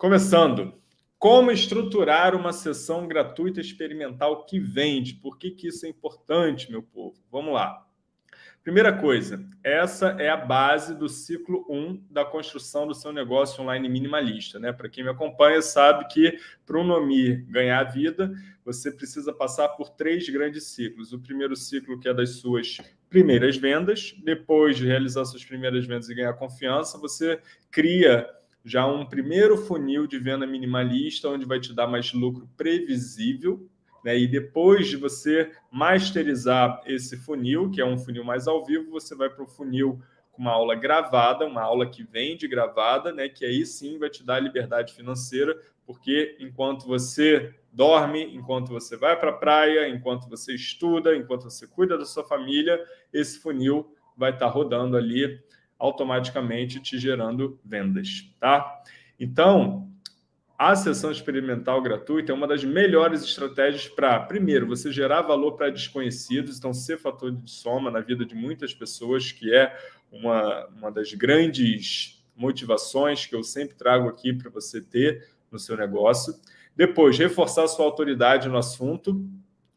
Começando. Como estruturar uma sessão gratuita experimental que vende? Por que, que isso é importante, meu povo? Vamos lá. Primeira coisa, essa é a base do ciclo 1 da construção do seu negócio online minimalista. Né? Para quem me acompanha sabe que para o Nomi ganhar vida, você precisa passar por três grandes ciclos. O primeiro ciclo que é das suas primeiras vendas, depois de realizar suas primeiras vendas e ganhar confiança, você cria já um primeiro funil de venda minimalista, onde vai te dar mais lucro previsível, né? E depois de você masterizar esse funil, que é um funil mais ao vivo, você vai para o funil com uma aula gravada, uma aula que vem de gravada, né? que aí sim vai te dar liberdade financeira, porque enquanto você dorme, enquanto você vai para a praia, enquanto você estuda, enquanto você cuida da sua família, esse funil vai estar tá rodando ali automaticamente te gerando vendas, tá? Então, a sessão experimental gratuita é uma das melhores estratégias para, primeiro, você gerar valor para desconhecidos, então ser fator de soma na vida de muitas pessoas, que é uma, uma das grandes motivações que eu sempre trago aqui para você ter no seu negócio. Depois, reforçar sua autoridade no assunto,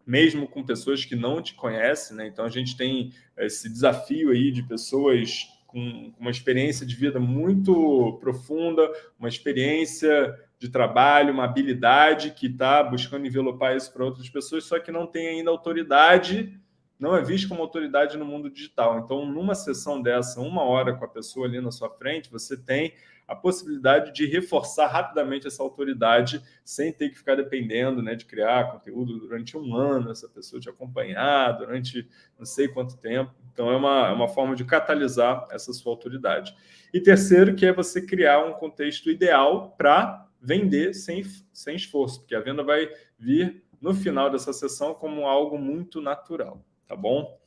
mesmo com pessoas que não te conhecem. Né? Então, a gente tem esse desafio aí de pessoas com uma experiência de vida muito profunda, uma experiência de trabalho, uma habilidade que está buscando envelopar isso para outras pessoas, só que não tem ainda autoridade, não é visto como autoridade no mundo digital. Então, numa sessão dessa, uma hora com a pessoa ali na sua frente, você tem a possibilidade de reforçar rapidamente essa autoridade sem ter que ficar dependendo né, de criar conteúdo durante um ano, essa pessoa te acompanhar durante não sei quanto tempo. Então, é uma, é uma forma de catalisar essa sua autoridade. E terceiro, que é você criar um contexto ideal para vender sem, sem esforço, porque a venda vai vir no final dessa sessão como algo muito natural, tá bom?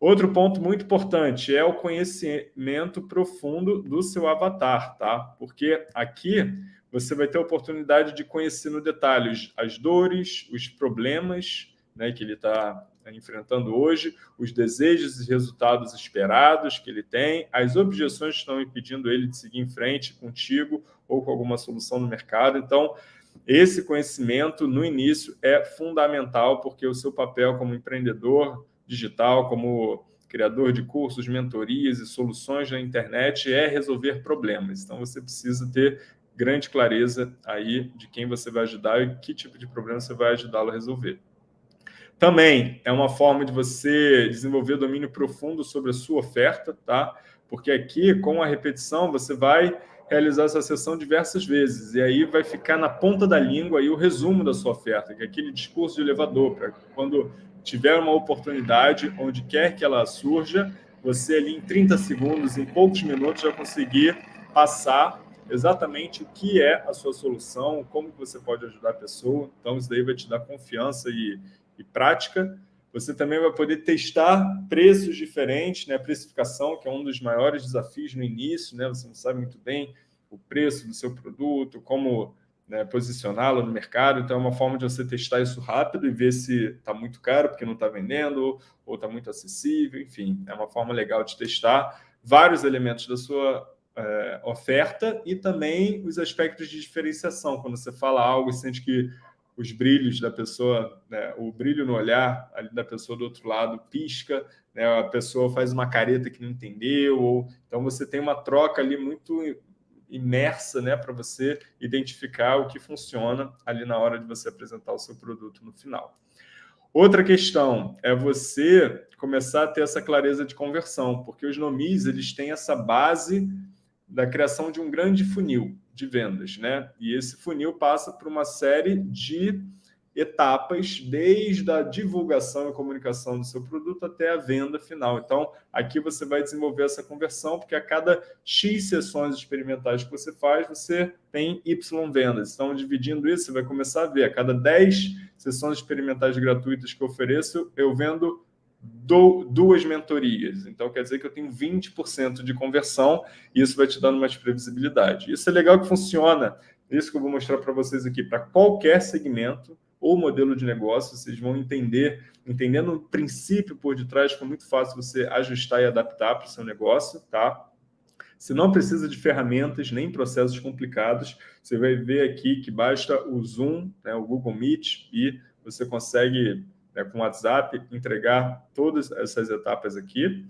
Outro ponto muito importante é o conhecimento profundo do seu avatar, tá? Porque aqui você vai ter a oportunidade de conhecer no detalhe as dores, os problemas né, que ele está Tá enfrentando hoje, os desejos e resultados esperados que ele tem, as objeções que estão impedindo ele de seguir em frente contigo ou com alguma solução no mercado. Então, esse conhecimento, no início, é fundamental, porque o seu papel como empreendedor digital, como criador de cursos, mentorias e soluções na internet é resolver problemas. Então, você precisa ter grande clareza aí de quem você vai ajudar e que tipo de problema você vai ajudá-lo a resolver. Também é uma forma de você desenvolver domínio profundo sobre a sua oferta, tá? Porque aqui, com a repetição, você vai realizar essa sessão diversas vezes, e aí vai ficar na ponta da língua aí o resumo da sua oferta, que é aquele discurso de elevador, para quando tiver uma oportunidade, onde quer que ela surja, você ali em 30 segundos, em poucos minutos, já conseguir passar exatamente o que é a sua solução, como que você pode ajudar a pessoa. Então, isso daí vai te dar confiança e, e prática. Você também vai poder testar preços diferentes, né? precificação, que é um dos maiores desafios no início, né? você não sabe muito bem o preço do seu produto, como né, posicioná-lo no mercado, então é uma forma de você testar isso rápido e ver se está muito caro porque não está vendendo, ou está muito acessível, enfim, é uma forma legal de testar vários elementos da sua é, oferta e também os aspectos de diferenciação, quando você fala algo e sente que os brilhos da pessoa, né, o brilho no olhar ali da pessoa do outro lado pisca, né, a pessoa faz uma careta que não entendeu, ou, então você tem uma troca ali muito imersa né, para você identificar o que funciona ali na hora de você apresentar o seu produto no final. Outra questão é você começar a ter essa clareza de conversão, porque os nomis eles têm essa base da criação de um grande funil de vendas, né? E esse funil passa por uma série de etapas, desde a divulgação e comunicação do seu produto até a venda final. Então, aqui você vai desenvolver essa conversão, porque a cada X sessões experimentais que você faz, você tem Y vendas. Então, dividindo isso, você vai começar a ver, a cada 10 sessões experimentais gratuitas que eu ofereço, eu vendo duas mentorias. Então, quer dizer que eu tenho 20% de conversão e isso vai te dando mais previsibilidade. Isso é legal que funciona, isso que eu vou mostrar para vocês aqui, para qualquer segmento ou modelo de negócio, vocês vão entender, entendendo o princípio por detrás, fica muito fácil você ajustar e adaptar para o seu negócio, tá? Você não precisa de ferramentas nem processos complicados. Você vai ver aqui que basta o Zoom, né, o Google Meet, e você consegue, né, com o WhatsApp, entregar todas essas etapas aqui.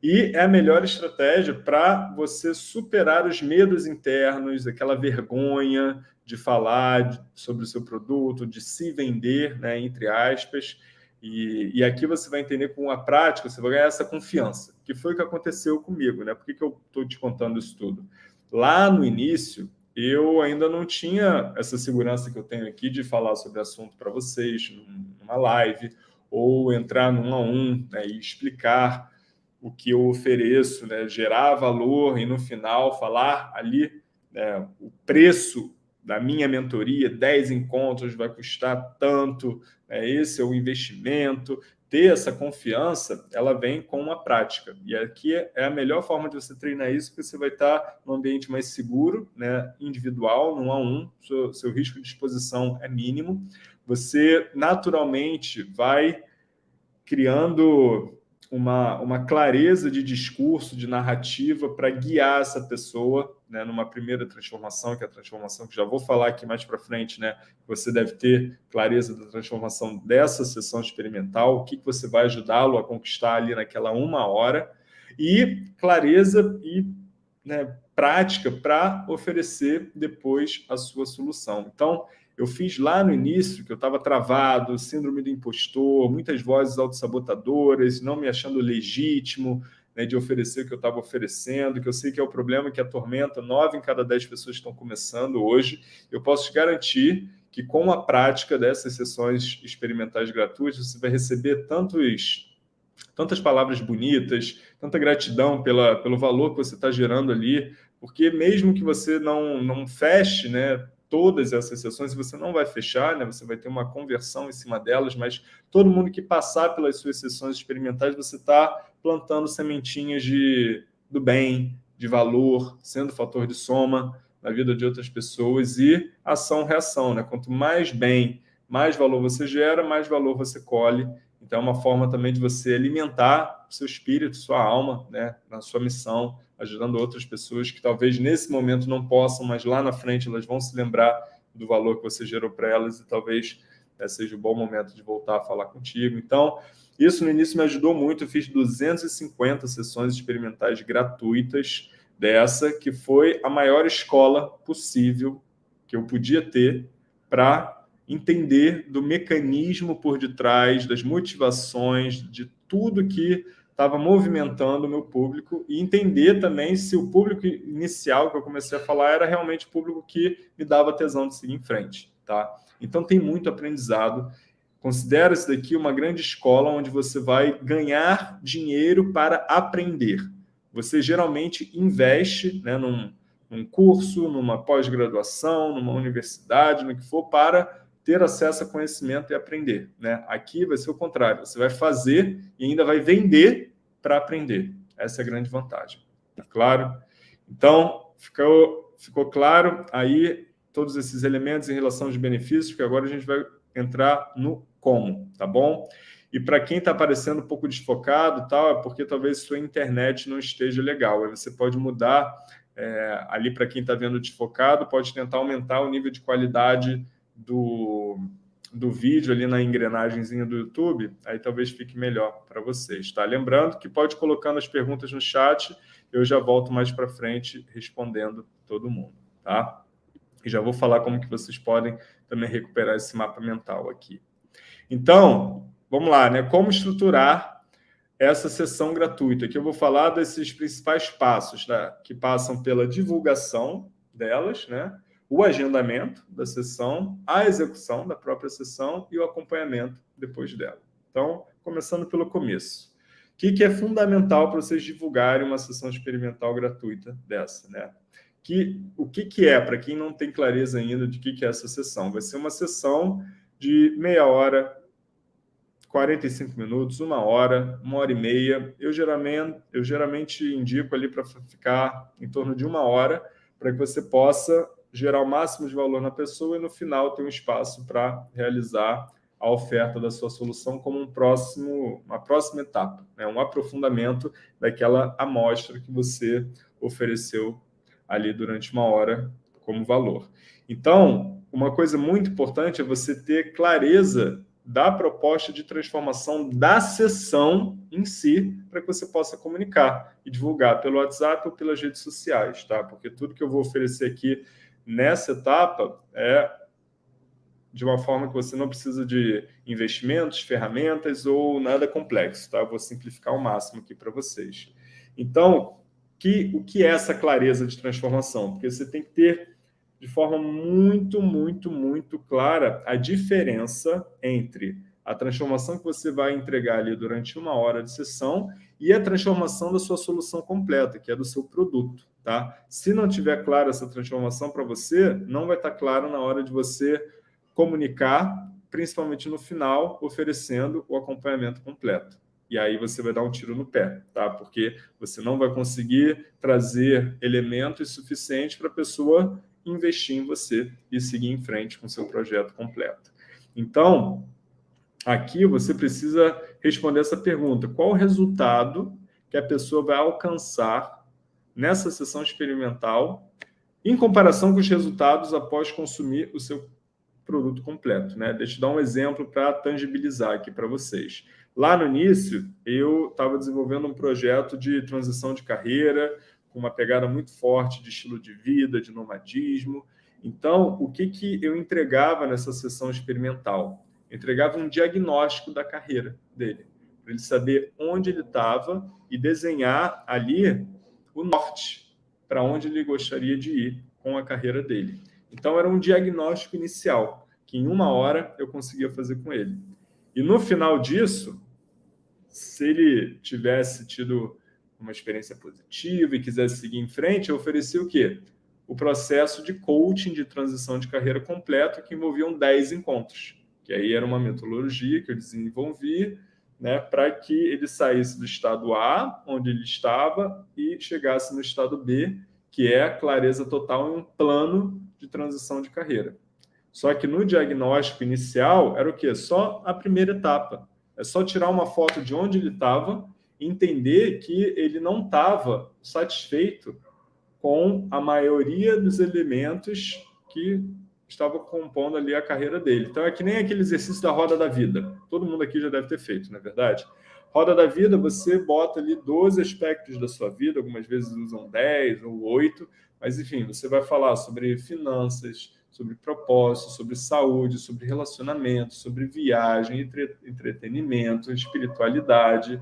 E é a melhor estratégia para você superar os medos internos, aquela vergonha de falar sobre o seu produto, de se vender, né, entre aspas. E, e, aqui você vai entender com a prática, você vai ganhar essa confiança, que foi o que aconteceu comigo. Né? Por que, que eu estou te contando isso tudo? Lá no início, eu ainda não tinha essa segurança que eu tenho aqui de falar sobre assunto para vocês, numa live, ou entrar num a um né, e explicar o que eu ofereço, né, gerar valor e no final falar ali né, o preço da minha mentoria, 10 encontros vai custar tanto, né, esse é o investimento. Ter essa confiança, ela vem com uma prática. E aqui é a melhor forma de você treinar isso, porque você vai estar num ambiente mais seguro, né, individual, num a um, seu, seu risco de exposição é mínimo. Você naturalmente vai criando uma, uma clareza de discurso, de narrativa para guiar essa pessoa né, numa primeira transformação, que é a transformação que já vou falar aqui mais para frente, né? Você deve ter clareza da transformação dessa sessão experimental, o que, que você vai ajudá-lo a conquistar ali naquela uma hora, e clareza e né, prática para oferecer depois a sua solução. Então, eu fiz lá no início, que eu estava travado, síndrome do impostor, muitas vozes autossabotadoras, não me achando legítimo né, de oferecer o que eu estava oferecendo, que eu sei que é o problema que atormenta nove em cada dez pessoas que estão começando hoje. Eu posso te garantir que com a prática dessas sessões experimentais gratuitas, você vai receber tantos tantas palavras bonitas, tanta gratidão pela, pelo valor que você está gerando ali, porque mesmo que você não, não feche né, todas essas sessões, você não vai fechar, né? você vai ter uma conversão em cima delas, mas todo mundo que passar pelas suas sessões experimentais, você está plantando sementinhas de, do bem, de valor, sendo fator de soma na vida de outras pessoas e ação-reação. Né? Quanto mais bem, mais valor você gera, mais valor você colhe. Então, é uma forma também de você alimentar seu espírito, sua alma, né? na sua missão, ajudando outras pessoas que talvez nesse momento não possam, mas lá na frente elas vão se lembrar do valor que você gerou para elas e talvez né, seja um bom momento de voltar a falar contigo. Então, isso no início me ajudou muito. Eu fiz 250 sessões experimentais gratuitas dessa, que foi a maior escola possível que eu podia ter para entender do mecanismo por detrás, das motivações, de tudo que estava movimentando o meu público e entender também se o público inicial que eu comecei a falar era realmente o público que me dava tesão de seguir em frente. Tá? Então tem muito aprendizado. Considera isso daqui uma grande escola onde você vai ganhar dinheiro para aprender. Você geralmente investe né, num, num curso, numa pós-graduação, numa universidade, no que for, para ter acesso a conhecimento e aprender. Né? Aqui vai ser o contrário, você vai fazer e ainda vai vender para aprender. Essa é a grande vantagem. Tá claro? Então, ficou, ficou claro aí todos esses elementos em relação aos benefícios, porque agora a gente vai entrar no como, tá bom? E para quem está aparecendo um pouco desfocado, tal, é porque talvez sua internet não esteja legal. Aí você pode mudar é, ali para quem está vendo desfocado, pode tentar aumentar o nível de qualidade do, do vídeo ali na engrenagemzinha do YouTube, aí talvez fique melhor para vocês, tá? Lembrando que pode colocando as perguntas no chat, eu já volto mais para frente respondendo todo mundo, tá? E já vou falar como que vocês podem também recuperar esse mapa mental aqui. Então, vamos lá, né? Como estruturar essa sessão gratuita? Aqui eu vou falar desses principais passos, tá? que passam pela divulgação delas, né? O agendamento da sessão, a execução da própria sessão e o acompanhamento depois dela. Então, começando pelo começo. O que, que é fundamental para vocês divulgarem uma sessão experimental gratuita dessa? Né? Que, o que, que é, para quem não tem clareza ainda de que, que é essa sessão? Vai ser uma sessão de meia hora, 45 minutos, uma hora, uma hora e meia. Eu geralmente, eu geralmente indico ali para ficar em torno de uma hora, para que você possa gerar o máximo de valor na pessoa e no final ter um espaço para realizar a oferta da sua solução como um próximo, uma próxima etapa, né? um aprofundamento daquela amostra que você ofereceu ali durante uma hora como valor. Então, uma coisa muito importante é você ter clareza da proposta de transformação da sessão em si, para que você possa comunicar e divulgar pelo WhatsApp ou pelas redes sociais, tá? Porque tudo que eu vou oferecer aqui nessa etapa é de uma forma que você não precisa de investimentos, ferramentas ou nada complexo, tá? Eu vou simplificar ao máximo aqui para vocês. Então, que, o que é essa clareza de transformação? Porque você tem que ter de forma muito, muito, muito clara a diferença entre a transformação que você vai entregar ali durante uma hora de sessão e a transformação da sua solução completa, que é do seu produto. Tá? Se não tiver clara essa transformação para você, não vai estar claro na hora de você comunicar, principalmente no final, oferecendo o acompanhamento completo. E aí você vai dar um tiro no pé, tá? Porque você não vai conseguir trazer elementos suficientes para a pessoa investir em você e seguir em frente com seu projeto completo. Então, aqui você precisa responder essa pergunta. Qual o resultado que a pessoa vai alcançar nessa sessão experimental em comparação com os resultados após consumir o seu produto completo? Né? Deixa eu dar um exemplo para tangibilizar aqui para vocês. Lá no início, eu estava desenvolvendo um projeto de transição de carreira, com uma pegada muito forte de estilo de vida, de nomadismo. Então, o que, que eu entregava nessa sessão experimental? Eu entregava um diagnóstico da carreira dele, para ele saber onde ele estava e desenhar ali o norte, para onde ele gostaria de ir com a carreira dele. Então, era um diagnóstico inicial, que em uma hora eu conseguia fazer com ele. E no final disso, se ele tivesse tido uma experiência positiva e quisesse seguir em frente, eu ofereci o quê? O processo de coaching de transição de carreira completo, que envolviam 10 encontros. Que aí era uma metodologia que eu desenvolvi né, para que ele saísse do estado A, onde ele estava, e chegasse no estado B, que é a clareza total em um plano de transição de carreira. Só que no diagnóstico inicial era o quê? Só a primeira etapa. É só tirar uma foto de onde ele estava entender que ele não estava satisfeito com a maioria dos elementos que estavam compondo ali a carreira dele. Então, é que nem aquele exercício da roda da vida. Todo mundo aqui já deve ter feito, não é verdade? Roda da vida, você bota ali 12 aspectos da sua vida, algumas vezes usam 10 ou 8, mas, enfim, você vai falar sobre finanças, sobre propósito, sobre saúde, sobre relacionamento, sobre viagem, entre, entretenimento, espiritualidade,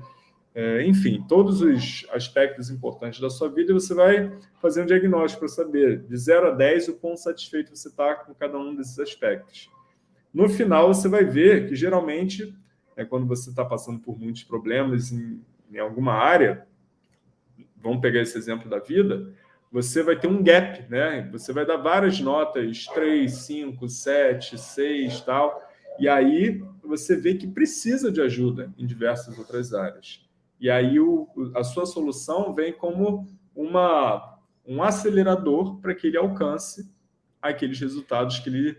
é, enfim, todos os aspectos importantes da sua vida, você vai fazer um diagnóstico para saber, de 0 a 10, o quão satisfeito você está com cada um desses aspectos. No final, você vai ver que, geralmente, é, quando você está passando por muitos problemas em, em alguma área, vamos pegar esse exemplo da vida, você vai ter um gap, né? Você vai dar várias notas, 3, 5, 7, 6, tal, e aí você vê que precisa de ajuda em diversas outras áreas. E aí o, a sua solução vem como uma, um acelerador para que ele alcance aqueles resultados que ele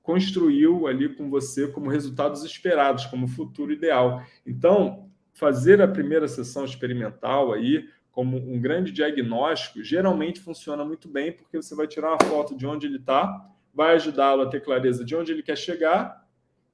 construiu ali com você como resultados esperados, como futuro ideal. Então, fazer a primeira sessão experimental aí como um grande diagnóstico geralmente funciona muito bem, porque você vai tirar uma foto de onde ele está, vai ajudá-lo a ter clareza de onde ele quer chegar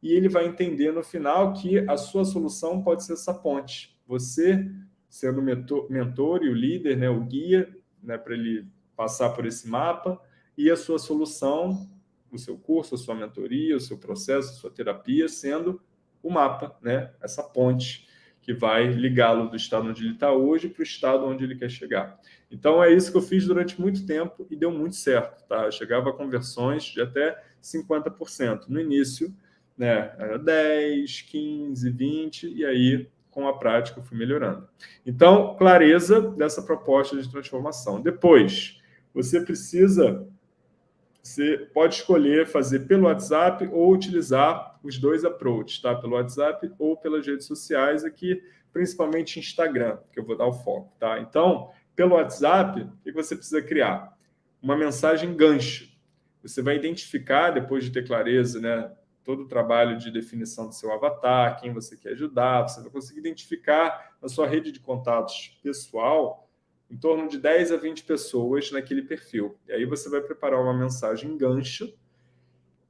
e ele vai entender no final que a sua solução pode ser essa ponte você sendo o mentor, mentor e o líder, né, o guia, né, para ele passar por esse mapa, e a sua solução, o seu curso, a sua mentoria, o seu processo, a sua terapia, sendo o mapa, né, essa ponte que vai ligá-lo do estado onde ele está hoje para o estado onde ele quer chegar. Então, é isso que eu fiz durante muito tempo e deu muito certo. Tá? Eu chegava a conversões de até 50%. No início, né, era 10, 15, 20, e aí com a prática eu fui melhorando. Então, clareza dessa proposta de transformação. Depois, você precisa, você pode escolher fazer pelo WhatsApp ou utilizar os dois approaches, tá? Pelo WhatsApp ou pelas redes sociais, aqui principalmente Instagram, que eu vou dar o foco, tá? Então, pelo WhatsApp, o que você precisa criar? Uma mensagem gancho. Você vai identificar, depois de ter clareza, né, todo o trabalho de definição do seu avatar, quem você quer ajudar, você vai conseguir identificar na sua rede de contatos pessoal em torno de 10 a 20 pessoas naquele perfil. E aí você vai preparar uma mensagem gancho,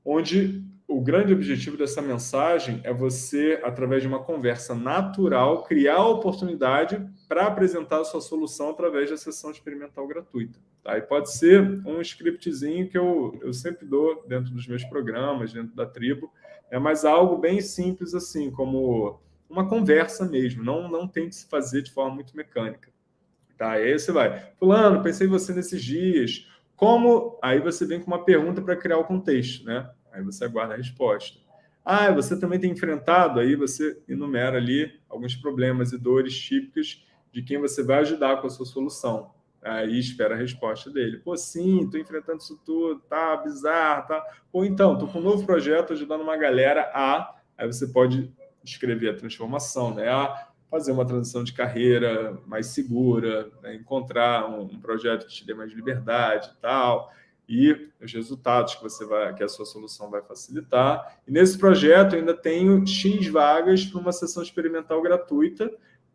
onde o grande objetivo dessa mensagem é você, através de uma conversa natural, criar a oportunidade para apresentar a sua solução através da sessão experimental gratuita. Tá? E pode ser um scriptzinho que eu, eu sempre dou dentro dos meus programas, dentro da tribo, é mas algo bem simples assim, como uma conversa mesmo, não, não tem que se fazer de forma muito mecânica. Tá? E aí você vai, fulano, pensei em você nesses dias, como... Aí você vem com uma pergunta para criar o contexto, né? Aí você aguarda a resposta. Ah, você também tem enfrentado, aí você enumera ali alguns problemas e dores típicas de quem você vai ajudar com a sua solução. Aí espera a resposta dele. Pô, sim, estou enfrentando isso tudo, tá bizarro, tá... Ou então, estou com um novo projeto ajudando uma galera a... Aí você pode escrever a transformação, né? A fazer uma transição de carreira mais segura, né? encontrar um, um projeto que te dê mais liberdade e tal e os resultados que você vai, que a sua solução vai facilitar. E nesse projeto ainda tenho X vagas para uma sessão experimental gratuita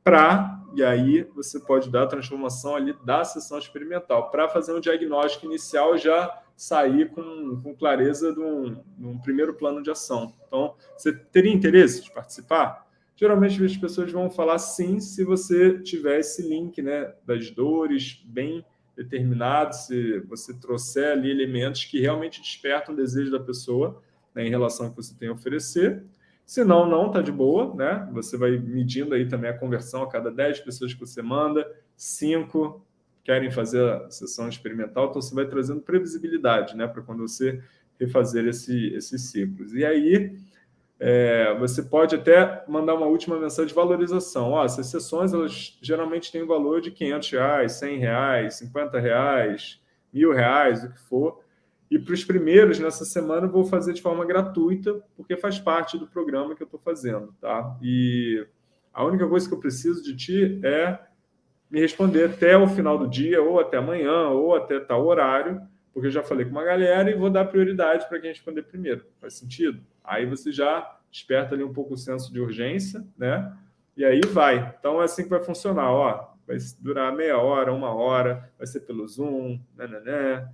para, e aí você pode dar a transformação ali da sessão experimental, para fazer um diagnóstico inicial já sair com, com clareza de um, de um primeiro plano de ação. Então, você teria interesse de participar? Geralmente as pessoas vão falar sim se você tiver esse link né, das dores bem determinado, se você trouxer ali elementos que realmente despertam o desejo da pessoa né, em relação ao que você tem a oferecer. Se não, não, está de boa, né? Você vai medindo aí também a conversão a cada 10 pessoas que você manda, 5 querem fazer a sessão experimental, então você vai trazendo previsibilidade, né? Para quando você refazer esse, esses ciclos. E aí, é, você pode até mandar uma última mensagem de valorização. Ó, essas sessões elas geralmente têm um valor de 500 reais, 100 reais, 50 reais, mil reais, o que for. E para os primeiros, nessa semana, eu vou fazer de forma gratuita, porque faz parte do programa que eu estou fazendo. Tá? E a única coisa que eu preciso de ti é me responder até o final do dia, ou até amanhã, ou até tal horário, porque eu já falei com uma galera e vou dar prioridade para quem responder primeiro. Faz sentido? Aí você já desperta ali um pouco o senso de urgência, né? E aí vai. Então é assim que vai funcionar, ó. Vai durar meia hora, uma hora, vai ser pelo Zoom, né, né, né.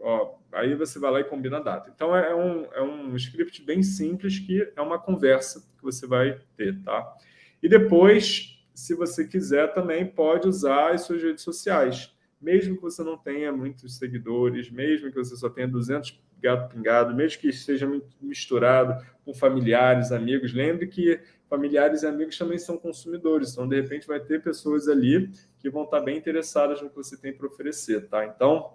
Ó, aí você vai lá e combina a data. Então é um, é um script bem simples que é uma conversa que você vai ter, tá? E depois, se você quiser, também pode usar as suas redes sociais. Mesmo que você não tenha muitos seguidores, mesmo que você só tenha 200 gato pingado, mesmo que seja misturado com familiares, amigos. Lembre que familiares e amigos também são consumidores, então, de repente, vai ter pessoas ali que vão estar bem interessadas no que você tem para oferecer, tá? Então,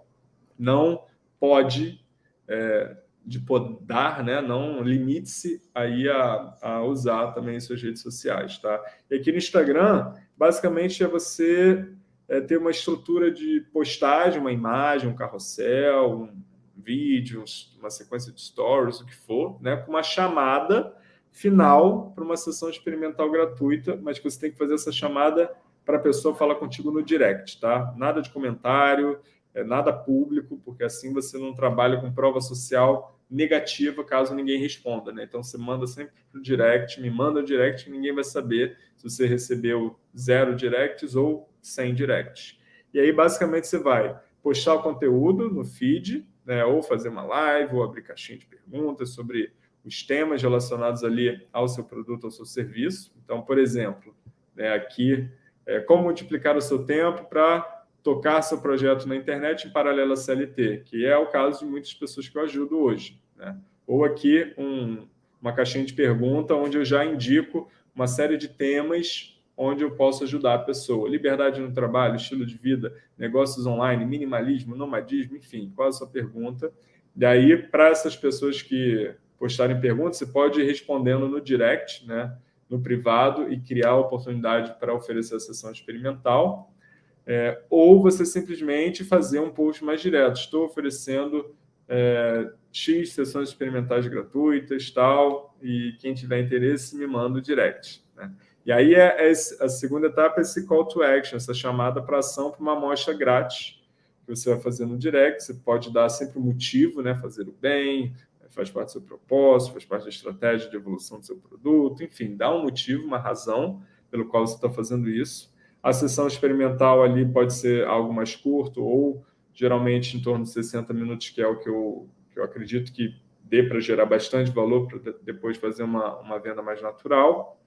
não pode, é, de podar, né? Não limite-se aí a, a usar também suas redes sociais, tá? E aqui no Instagram, basicamente, é você é, ter uma estrutura de postagem, uma imagem, um carrossel, um vídeos, uma sequência de stories, o que for, né, com uma chamada final para uma sessão experimental gratuita, mas que você tem que fazer essa chamada para a pessoa falar contigo no direct, tá? Nada de comentário, é, nada público, porque assim você não trabalha com prova social negativa caso ninguém responda, né? Então você manda sempre para o direct, me manda o direct, ninguém vai saber se você recebeu zero directs ou 100 directs. E aí, basicamente, você vai postar o conteúdo no feed, né, ou fazer uma live, ou abrir caixinha de perguntas sobre os temas relacionados ali ao seu produto, ao seu serviço. Então, por exemplo, né, aqui, é, como multiplicar o seu tempo para tocar seu projeto na internet em paralelo à CLT, que é o caso de muitas pessoas que eu ajudo hoje. Né? Ou aqui um, uma caixinha de pergunta onde eu já indico uma série de temas onde eu posso ajudar a pessoa. Liberdade no trabalho, estilo de vida, negócios online, minimalismo, nomadismo, enfim, qual a sua pergunta? E aí, para essas pessoas que postarem perguntas, você pode ir respondendo no direct, né, no privado, e criar oportunidade para oferecer a sessão experimental. É, ou você simplesmente fazer um post mais direto. Estou oferecendo é, X sessões experimentais gratuitas, tal, e quem tiver interesse me manda o direct. Né? E aí é, é a segunda etapa é esse call to action, essa chamada para ação para uma amostra grátis que você vai fazer no direct. Você pode dar sempre um motivo, né? fazer o bem, faz parte do seu propósito, faz parte da estratégia de evolução do seu produto, enfim, dá um motivo, uma razão pelo qual você está fazendo isso. A sessão experimental ali pode ser algo mais curto ou geralmente em torno de 60 minutos, que é o que eu, que eu acredito que dê para gerar bastante valor para depois fazer uma, uma venda mais natural.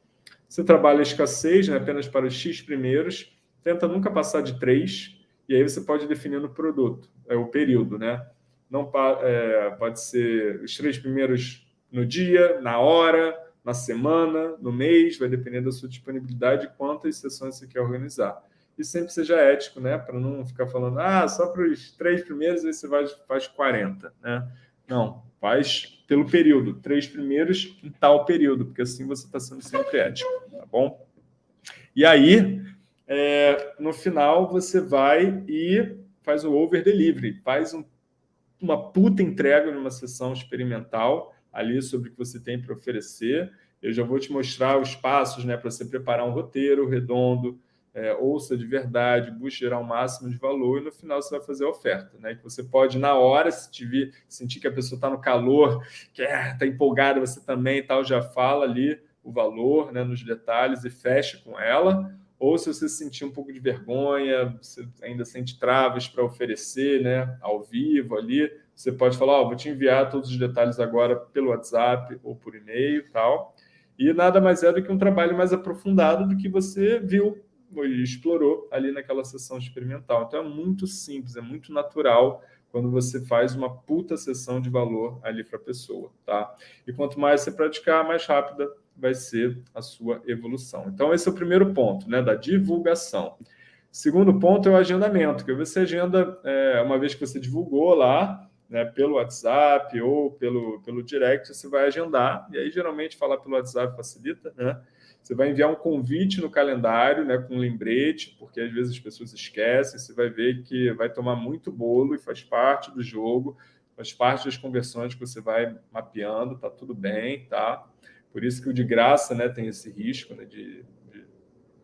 Você trabalha a escassez né, apenas para os X primeiros, tenta nunca passar de 3, e aí você pode definir no produto, é o período, né? Não é, pode ser os três primeiros no dia, na hora, na semana, no mês, vai depender da sua disponibilidade quantas sessões você quer organizar e sempre seja ético, né? Para não ficar falando, ah, só para os três primeiros aí você vai, faz 40, né? Não, faz pelo período, três primeiros em tal período, porque assim você está sendo sempre ético, tá bom? E aí, é, no final, você vai e faz o over delivery, faz um, uma puta entrega numa sessão experimental ali sobre o que você tem para oferecer. Eu já vou te mostrar os passos né, para você preparar um roteiro redondo, é, ouça de verdade, busque gerar o máximo de valor e no final você vai fazer a oferta. Né? Que você pode, na hora, se te vir, sentir que a pessoa está no calor, que está é, empolgada, você também e tal, já fala ali o valor né, nos detalhes e fecha com ela. Ou se você sentir um pouco de vergonha, você ainda sente travas para oferecer né, ao vivo ali, você pode falar, oh, vou te enviar todos os detalhes agora pelo WhatsApp ou por e-mail tal. E nada mais é do que um trabalho mais aprofundado do que você viu e explorou ali naquela sessão experimental. Então é muito simples, é muito natural quando você faz uma puta sessão de valor ali para a pessoa, tá? E quanto mais você praticar, mais rápida vai ser a sua evolução. Então esse é o primeiro ponto, né, da divulgação. Segundo ponto é o agendamento, que você agenda, é, uma vez que você divulgou lá, né, pelo WhatsApp ou pelo, pelo direct, você vai agendar, e aí geralmente falar pelo WhatsApp facilita, né? Você vai enviar um convite no calendário, né, com um lembrete, porque às vezes as pessoas esquecem. Você vai ver que vai tomar muito bolo e faz parte do jogo, faz parte das conversões que você vai mapeando, tá tudo bem, tá? Por isso que o de graça, né, tem esse risco, né, de, de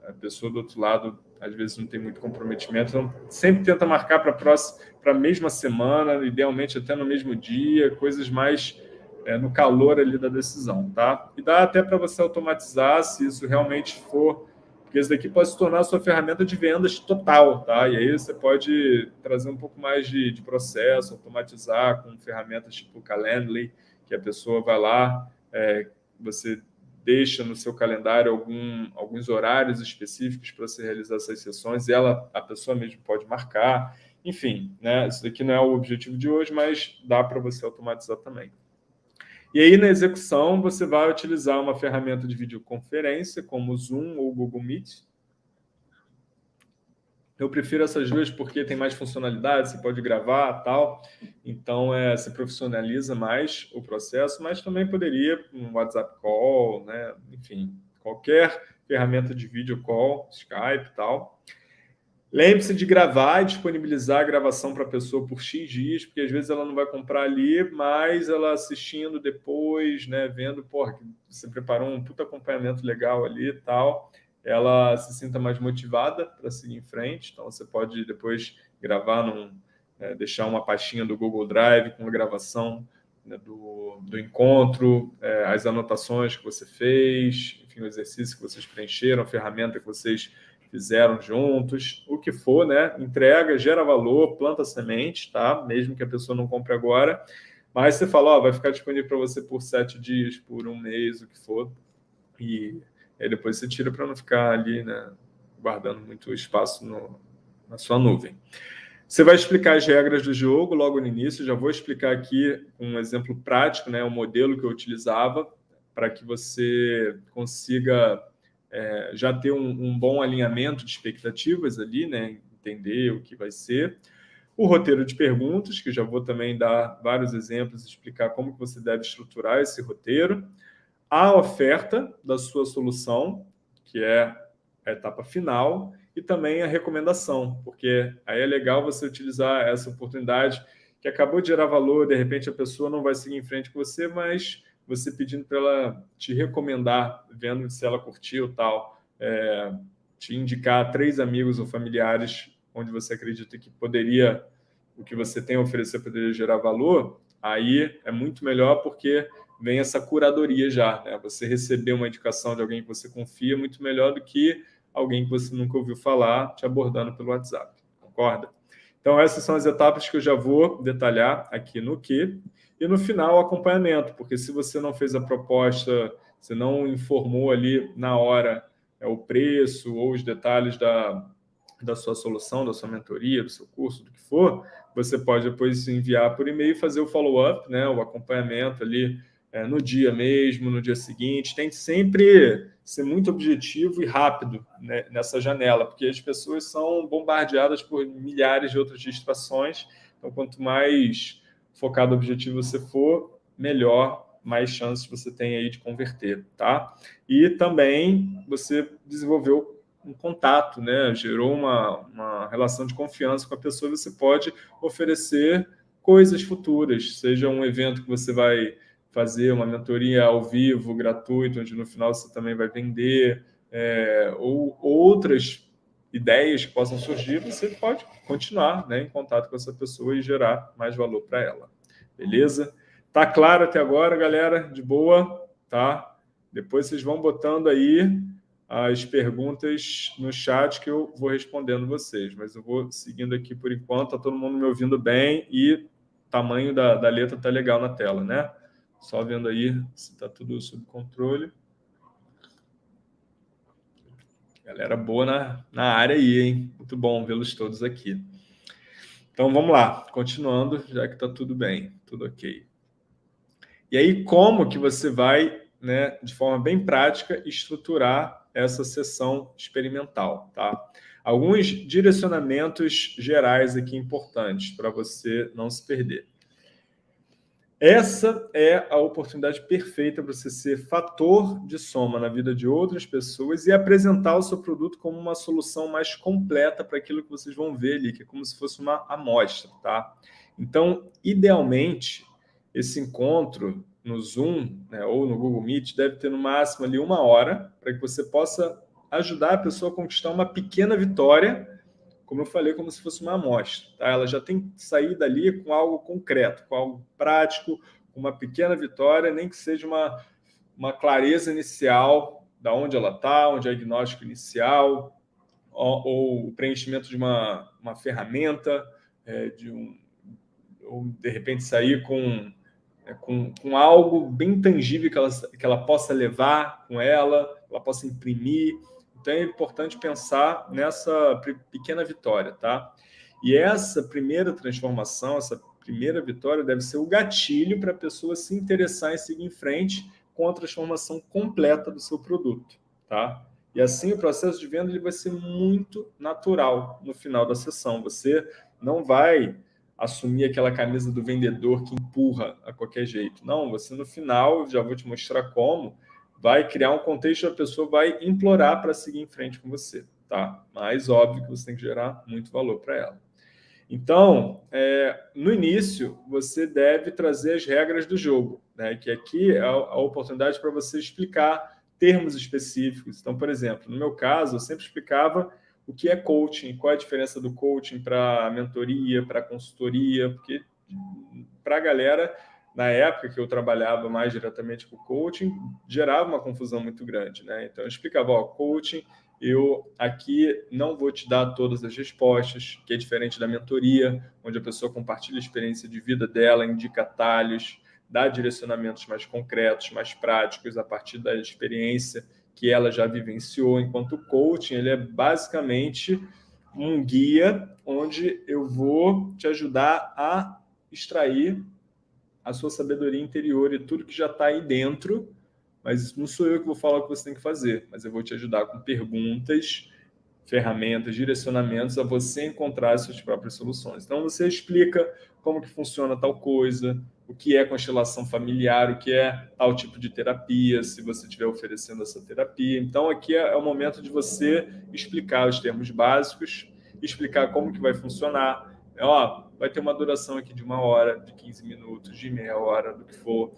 a pessoa do outro lado às vezes não tem muito comprometimento, então sempre tenta marcar para a mesma semana, idealmente até no mesmo dia, coisas mais é, no calor ali da decisão, tá? E dá até para você automatizar se isso realmente for, porque isso daqui pode se tornar a sua ferramenta de vendas total, tá? E aí você pode trazer um pouco mais de, de processo, automatizar com ferramentas tipo Calendly, que a pessoa vai lá, é, você deixa no seu calendário algum, alguns horários específicos para você realizar essas sessões, e ela, a pessoa mesmo pode marcar. Enfim, né? Isso daqui não é o objetivo de hoje, mas dá para você automatizar também. E aí, na execução, você vai utilizar uma ferramenta de videoconferência, como o Zoom ou o Google Meet. Eu prefiro essas duas porque tem mais funcionalidade, você pode gravar tal. Então, é, se profissionaliza mais o processo, mas também poderia um WhatsApp Call, né? enfim, qualquer ferramenta de vídeo call, Skype tal. Lembre-se de gravar e disponibilizar a gravação para a pessoa por X dias, porque às vezes ela não vai comprar ali, mas ela assistindo depois, né, vendo, porra, você preparou um puta acompanhamento legal ali e tal, ela se sinta mais motivada para seguir em frente. Então, você pode depois gravar, num, é, deixar uma pastinha do Google Drive com a gravação né, do, do encontro, é, as anotações que você fez, enfim, o exercício que vocês preencheram, a ferramenta que vocês fizeram juntos, o que for, né? Entrega, gera valor, planta semente, tá? Mesmo que a pessoa não compre agora. Mas você fala, ó, vai ficar disponível para você por sete dias, por um mês, o que for. E aí depois você tira para não ficar ali, né? Guardando muito espaço no, na sua nuvem. Você vai explicar as regras do jogo logo no início. Já vou explicar aqui um exemplo prático, né? O modelo que eu utilizava para que você consiga é, já ter um, um, bom alinhamento de expectativas ali, né? entender o que vai ser. O roteiro de perguntas, que já vou também dar vários exemplos explicar como que você deve estruturar esse roteiro. A oferta da sua solução, que é a etapa final, e também a recomendação, porque aí é legal você utilizar essa oportunidade que acabou de gerar valor, de repente a pessoa não vai seguir em frente com você, mas você pedindo para ela te recomendar, vendo se ela curtiu tal, é, te indicar três amigos ou familiares onde você acredita que poderia, o que você tem a oferecer poderia gerar valor, aí é muito melhor porque vem essa curadoria já. Né? Você receber uma indicação de alguém que você confia é muito melhor do que alguém que você nunca ouviu falar te abordando pelo WhatsApp. Concorda? Então, essas são as etapas que eu já vou detalhar aqui no que. E no final, o acompanhamento, porque se você não fez a proposta, você não informou ali na hora é, o preço ou os detalhes da, da sua solução, da sua mentoria, do seu curso, do que for, você pode depois enviar por e-mail e fazer o follow-up, né, o acompanhamento ali é, no dia mesmo, no dia seguinte. Tente sempre ser muito objetivo e rápido né, nessa janela, porque as pessoas são bombardeadas por milhares de outras distrações. Então, quanto mais focado objetivo você for, melhor, mais chances você tem aí de converter, tá? E também você desenvolveu um contato, né? Gerou uma, uma relação de confiança com a pessoa, você pode oferecer coisas futuras, seja um evento que você vai fazer uma mentoria ao vivo, gratuito, onde no final você também vai vender, é, ou outras ideias que possam surgir, você pode continuar né, em contato com essa pessoa e gerar mais valor para ela. Beleza? Tá claro até agora, galera? De boa? Tá? Depois vocês vão botando aí as perguntas no chat que eu vou respondendo vocês. Mas eu vou seguindo aqui por enquanto. Tá todo mundo me ouvindo bem e tamanho da, da letra tá legal na tela, né? Só vendo aí se está tudo sob controle. Galera boa na, na área aí, hein? Muito bom vê-los todos aqui. Então, vamos lá. Continuando, já que está tudo bem, tudo ok. E aí, como que você vai, né, de forma bem prática, estruturar essa sessão experimental, tá? Alguns direcionamentos gerais aqui importantes para você não se perder. Essa é a oportunidade perfeita para você ser fator de soma na vida de outras pessoas e apresentar o seu produto como uma solução mais completa para aquilo que vocês vão ver ali, que é como se fosse uma amostra, tá? Então, idealmente, esse encontro no Zoom né, ou no Google Meet deve ter no máximo ali uma hora para que você possa ajudar a pessoa a conquistar uma pequena vitória como eu falei, como se fosse uma amostra. Tá? Ela já tem que sair dali com algo concreto, com algo prático, com uma pequena vitória, nem que seja uma, uma clareza inicial da onde ela está, o diagnóstico inicial, ou, ou, o preenchimento de uma, uma ferramenta, é, de um, ou de repente sair com, é, com, com algo bem tangível que ela, que ela possa levar com ela, ela possa imprimir, então é importante pensar nessa pequena vitória, tá? E essa primeira transformação, essa primeira vitória deve ser o gatilho para a pessoa se interessar em seguir em frente com a transformação completa do seu produto, tá? E assim o processo de venda ele vai ser muito natural no final da sessão. Você não vai assumir aquela camisa do vendedor que empurra a qualquer jeito. Não, você no final, já vou te mostrar como, vai criar um contexto, a pessoa vai implorar para seguir em frente com você, tá? Mas óbvio que você tem que gerar muito valor para ela. Então, é, no início, você deve trazer as regras do jogo, né? que aqui é a, oportunidade para você explicar termos específicos. Então, por exemplo, no meu caso, eu sempre explicava o que é coaching, qual é a diferença do coaching para mentoria, para consultoria, porque para a galera na época que eu trabalhava mais diretamente com coaching, gerava uma confusão muito grande. Né? Então, eu explicava, ó, coaching, eu aqui não vou te dar todas as respostas, que é diferente da mentoria, onde a pessoa compartilha a experiência de vida dela, indica atalhos, dá direcionamentos mais concretos, mais práticos, a partir da experiência que ela já vivenciou, enquanto o coaching ele é basicamente um guia onde eu vou te ajudar a extrair a sua sabedoria interior e tudo que já está aí dentro, mas não sou eu que vou falar o que você tem que fazer, mas eu vou te ajudar com perguntas, ferramentas, direcionamentos a você encontrar as suas próprias soluções. Então, você explica como que funciona tal coisa, o que é constelação familiar, o que é tal tipo de terapia, se você estiver oferecendo essa terapia. Então, aqui é, é o momento de você explicar os termos básicos, explicar como que vai funcionar, ó, vai ter uma duração aqui de uma hora, de 15 minutos, de meia hora, do que for.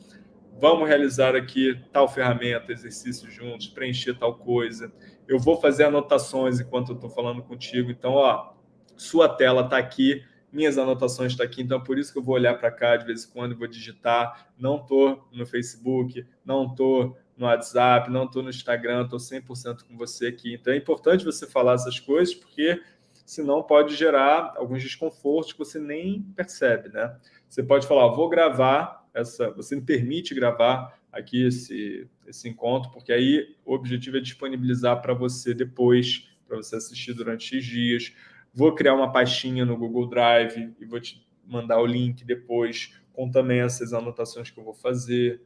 Vamos realizar aqui tal ferramenta, exercício juntos, preencher tal coisa. Eu vou fazer anotações enquanto eu estou falando contigo. Então, ó, sua tela está aqui, minhas anotações estão tá aqui, então é por isso que eu vou olhar para cá de vez em quando e vou digitar. Não estou no Facebook, não estou no WhatsApp, não estou no Instagram, estou 100% com você aqui. Então é importante você falar essas coisas, porque senão pode gerar alguns desconfortos que você nem percebe, né? Você pode falar, vou gravar essa, você me permite gravar aqui esse, esse encontro, porque aí o objetivo é disponibilizar para você depois, para você assistir durante X dias. Vou criar uma pastinha no Google Drive e vou te mandar o link depois com também essas anotações que eu vou fazer.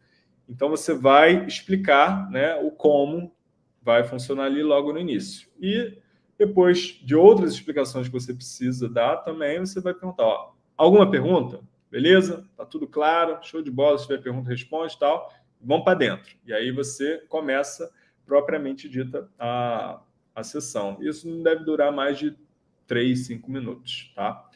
Então, você vai explicar né, o como vai funcionar ali logo no início. E depois de outras explicações que você precisa dar também, você vai perguntar, ó, alguma pergunta? Beleza? Tá tudo claro? Show de bola. Se tiver pergunta, responde tal. Vamos para dentro. E aí você começa propriamente dita a, a sessão. Isso não deve durar mais de 3, 5 minutos, tá?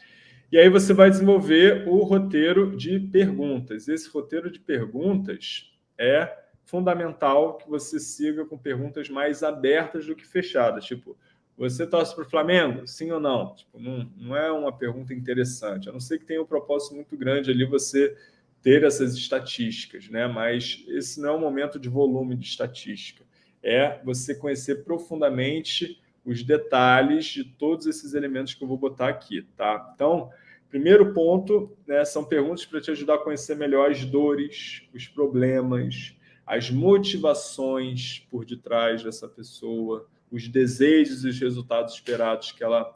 E aí você vai desenvolver o roteiro de perguntas. Esse roteiro de perguntas é fundamental que você siga com perguntas mais abertas do que fechadas. Tipo, você torce para o Flamengo? Sim ou não? Tipo, não? Não é uma pergunta interessante. A não ser que tenha um propósito muito grande ali você ter essas estatísticas, né? mas esse não é um momento de volume de estatística. É você conhecer profundamente os detalhes de todos esses elementos que eu vou botar aqui. Tá? Então, primeiro ponto né, são perguntas para te ajudar a conhecer melhor as dores, os problemas, as motivações por detrás dessa pessoa, os desejos e os resultados esperados que ela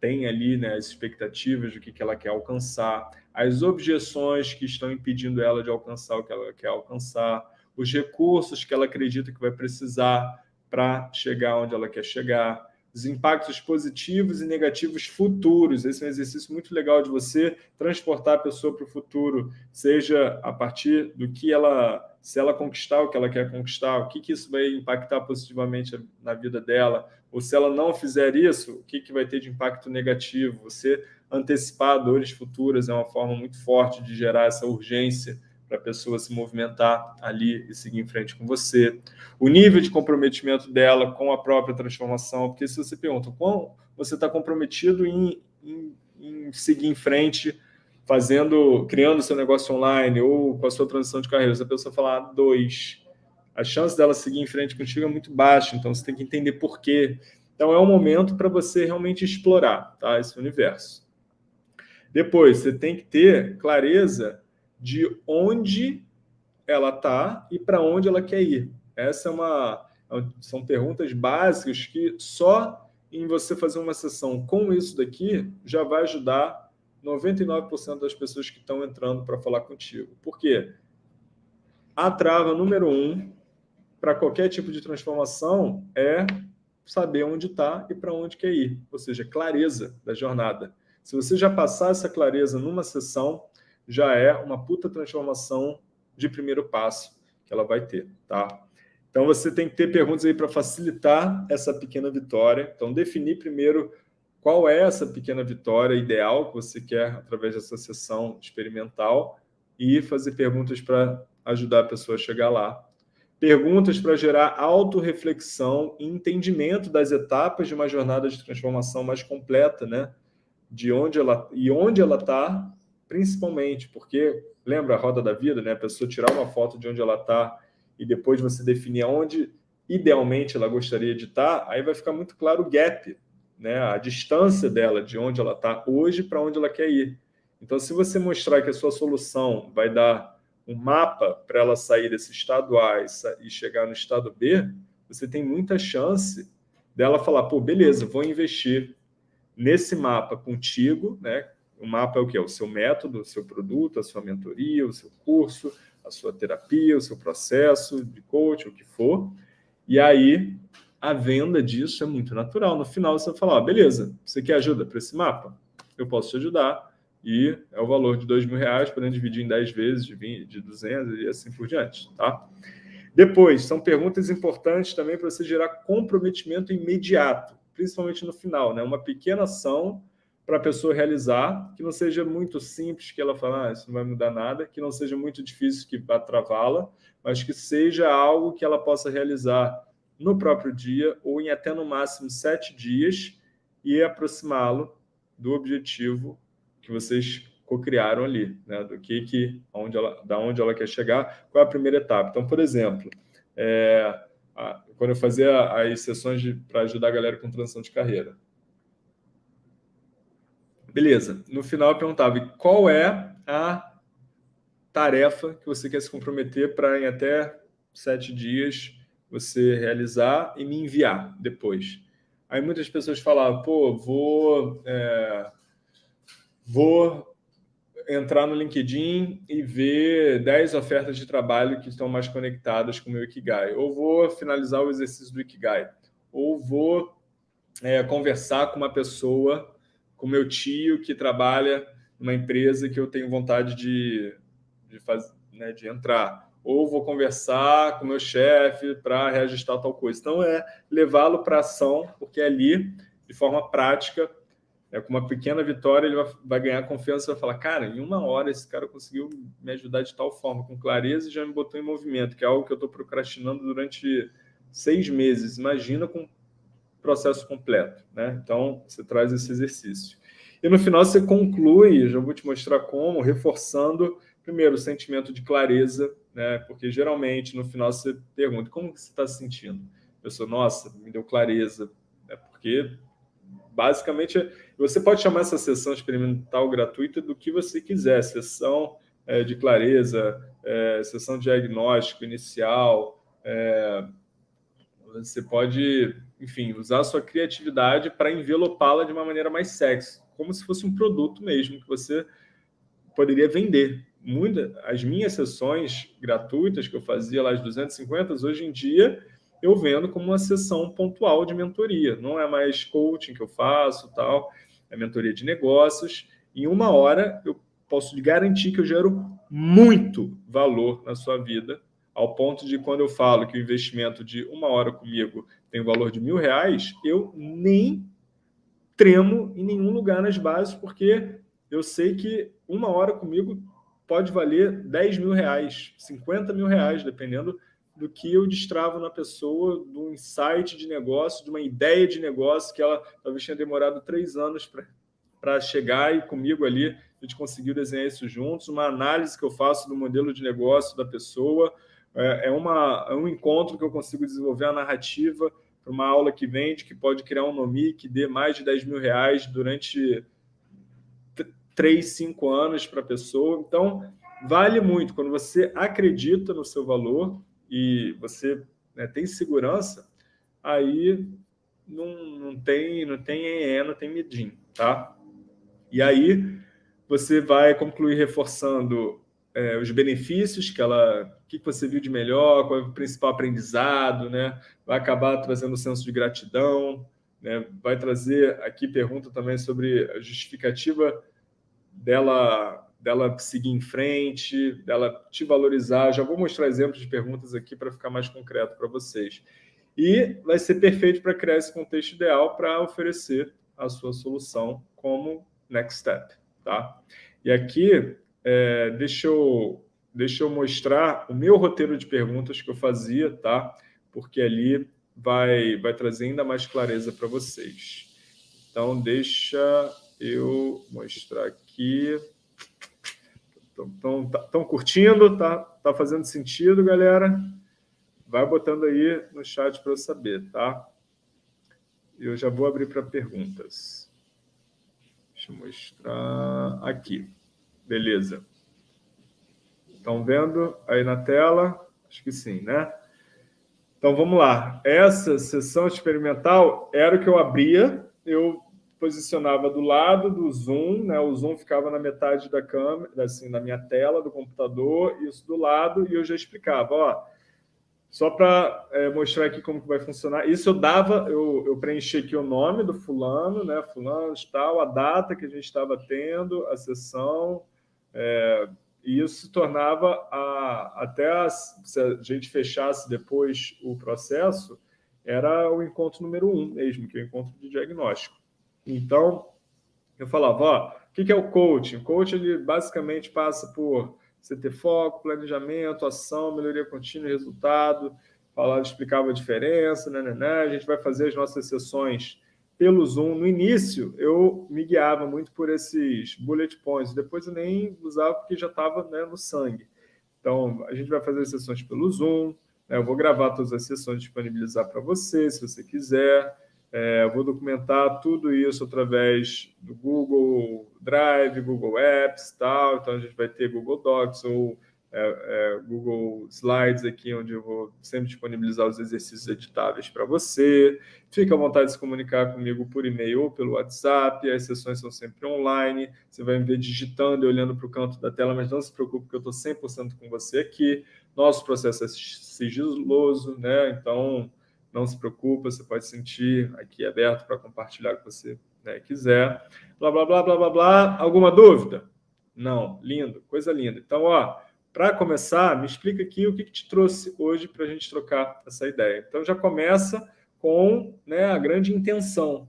tem ali, né, as expectativas do que, que ela quer alcançar, as objeções que estão impedindo ela de alcançar o que ela quer alcançar, os recursos que ela acredita que vai precisar para chegar onde ela quer chegar, os impactos positivos e negativos futuros. Esse é um exercício muito legal de você transportar a pessoa para o futuro, seja a partir do que ela, se ela conquistar o que ela quer conquistar, o que, que isso vai impactar positivamente na vida dela, ou se ela não fizer isso, o que, que vai ter de impacto negativo. Você antecipar dores futuras é uma forma muito forte de gerar essa urgência para a pessoa se movimentar ali e seguir em frente com você. O nível de comprometimento dela com a própria transformação, porque se você pergunta quão você está comprometido em, em, em, seguir em frente, fazendo, criando seu negócio online ou com a sua transição de carreira, se a pessoa falar dois, a chance dela seguir em frente contigo é muito baixa, então você tem que entender por quê. Então é um momento para você realmente explorar tá, esse universo. Depois, você tem que ter clareza de onde ela está e para onde ela quer ir. Essa é uma são perguntas básicas que só em você fazer uma sessão com isso daqui já vai ajudar 99% das pessoas que estão entrando para falar contigo. Por quê? A trava número um para qualquer tipo de transformação é saber onde está e para onde quer ir, ou seja, clareza da jornada. Se você já passar essa clareza numa sessão, já é uma puta transformação de primeiro passo que ela vai ter, tá? Então, você tem que ter perguntas aí para facilitar essa pequena vitória. Então, definir primeiro qual é essa pequena vitória ideal que você quer através dessa sessão experimental e fazer perguntas para ajudar a pessoa a chegar lá. Perguntas para gerar autorreflexão e entendimento das etapas de uma jornada de transformação mais completa, né? De onde ela e onde ela está principalmente porque, lembra a roda da vida, né? A pessoa tirar uma foto de onde ela está e depois você definir aonde idealmente ela gostaria de estar, aí vai ficar muito claro o gap, né? a distância dela de onde ela está hoje para onde ela quer ir. Então, se você mostrar que a sua solução vai dar um mapa para ela sair desse estado A e chegar no estado B, você tem muita chance dela falar, pô, beleza, vou investir nesse mapa contigo, né? O mapa é o que? O seu método, o seu produto, a sua mentoria, o seu curso, a sua terapia, o seu processo de coaching, o que for. E aí, a venda disso é muito natural. No final, você vai falar, oh, beleza, você quer ajuda para esse mapa? Eu posso te ajudar. E é o valor de dois mil reais, podendo dividir em 10 vezes, de, 20, de 200 e assim por diante. Tá? Depois, são perguntas importantes também para você gerar comprometimento imediato, principalmente no final. Né? Uma pequena ação para a pessoa realizar, que não seja muito simples, que ela fala, ah, isso não vai mudar nada, que não seja muito difícil que vá travá-la, mas que seja algo que ela possa realizar no próprio dia ou em até no máximo sete dias e aproximá-lo do objetivo que vocês co-criaram ali, né? do que, que onde ela, da onde ela quer chegar, qual é a primeira etapa. Então, por exemplo, é, a, quando eu fazia as sessões para ajudar a galera com transição de carreira. Beleza. No final eu perguntava, qual é a tarefa que você quer se comprometer para em até sete dias você realizar e me enviar depois. Aí muitas pessoas falavam, pô, vou, é, vou entrar no LinkedIn e ver 10 ofertas de trabalho que estão mais conectadas com o meu Ikigai. Ou vou finalizar o exercício do Ikigai. Ou vou é, conversar com uma pessoa, com meu tio que trabalha numa empresa que eu tenho vontade de, de, faz, né, de entrar ou vou conversar com meu chefe para reajustar tal coisa. Então, é levá-lo para ação, porque ali, de forma prática, é, com uma pequena vitória, ele vai, vai ganhar confiança e vai falar, cara, em uma hora esse cara conseguiu me ajudar de tal forma, com clareza, e já me botou em movimento, que é algo que eu estou procrastinando durante seis meses. Imagina com processo completo. Né? Então, você traz esse exercício. E no final você conclui, já vou te mostrar como, reforçando, primeiro, o sentimento de clareza, né? Porque geralmente no final você pergunta como você está se sentindo. Eu sou, nossa, me deu clareza, né? Porque basicamente você pode chamar essa sessão experimental gratuita do que você quiser, sessão é, de clareza, é, sessão diagnóstico inicial, é, você pode, enfim, usar a sua criatividade para envelopá-la de uma maneira mais sexy, como se fosse um produto mesmo que você poderia vender muita, as minhas sessões gratuitas que eu fazia lá, as 250, hoje em dia eu vendo como uma sessão pontual de mentoria. Não é mais coaching que eu faço, tal, é mentoria de negócios. Em uma hora eu posso garantir que eu gero muito valor na sua vida, ao ponto de quando eu falo que o investimento de uma hora comigo tem o valor de mil reais, eu nem tremo em nenhum lugar nas bases, porque eu sei que uma hora comigo pode valer 10 mil reais, 50 mil reais, dependendo do que eu destravo na pessoa, de um insight de negócio, de uma ideia de negócio que ela talvez tenha demorado três anos para chegar e comigo ali a gente conseguiu desenhar isso juntos, uma análise que eu faço do modelo de negócio da pessoa, é, é, uma, é um encontro que eu consigo desenvolver a narrativa para uma aula que vende, que pode criar um nome que dê mais de 10 mil reais durante três, cinco anos para a pessoa. Então, vale muito. Quando você acredita no seu valor e você né, tem segurança, aí não, não tem não tem EE, não tem medinho, tá? E aí você vai concluir reforçando é, os benefícios que ela, o que você viu de melhor, qual é o principal aprendizado, né? Vai acabar trazendo um senso de gratidão, né? Vai trazer aqui pergunta também sobre a justificativa dela, dela seguir em frente, dela te valorizar. Já vou mostrar exemplos de perguntas aqui para ficar mais concreto para vocês. E vai ser perfeito para criar esse contexto ideal para oferecer a sua solução como next step. Tá? E aqui, é, deixa, eu, deixa eu mostrar o meu roteiro de perguntas que eu fazia, tá? porque ali vai, vai trazer ainda mais clareza para vocês. Então, deixa eu mostrar aqui. Estão tá, curtindo? Tá, tá fazendo sentido, galera? Vai botando aí no chat para eu saber, tá? Eu já vou abrir para perguntas. Deixa eu mostrar aqui. Beleza. Estão vendo aí na tela? Acho que sim, né? Então, vamos lá. Essa sessão experimental era o que eu abria. Eu posicionava do lado do zoom, né? O zoom ficava na metade da câmera, assim, na minha tela do computador, isso do lado, e eu já explicava, ó, só para é, mostrar aqui como que vai funcionar. Isso eu dava, eu, eu preenchi aqui o nome do fulano, né? Fulano tal, a data que a gente estava tendo, a sessão, é, e isso se tornava, a, até a, se a gente fechasse depois o processo, era o encontro número um mesmo, que é o encontro de diagnóstico. Então, eu falava, ó, o que é o coaching? O coaching ele basicamente passa por você ter foco, planejamento, ação, melhoria contínua resultado. Falava, explicava a diferença, né, né, né. A gente vai fazer as nossas sessões pelo Zoom. No início, eu me guiava muito por esses bullet points. Depois eu nem usava porque já estava né, no sangue. Então, a gente vai fazer as sessões pelo Zoom, Né? Eu vou gravar todas as sessões, disponibilizar para você, se você quiser. É, vou documentar tudo isso através do Google Drive, Google Apps tal. Então, a gente vai ter Google Docs ou é, é, Google Slides aqui, onde eu vou sempre disponibilizar os exercícios editáveis para você. Fique à vontade de se comunicar comigo por e-mail ou pelo WhatsApp. As sessões são sempre online. Você vai me ver digitando e olhando para o canto da tela, mas não se preocupe que eu estou 100% com você aqui. Nosso processo é sigiloso, né? Então, não se preocupe, você pode sentir aqui aberto para compartilhar que você né, quiser. Blá, blá, blá, blá, blá, blá. Alguma dúvida? Não. Lindo, coisa linda. Então, ó, para começar, me explica aqui o que, que te trouxe hoje para a gente trocar essa ideia. Então, já começa com né, a grande intenção.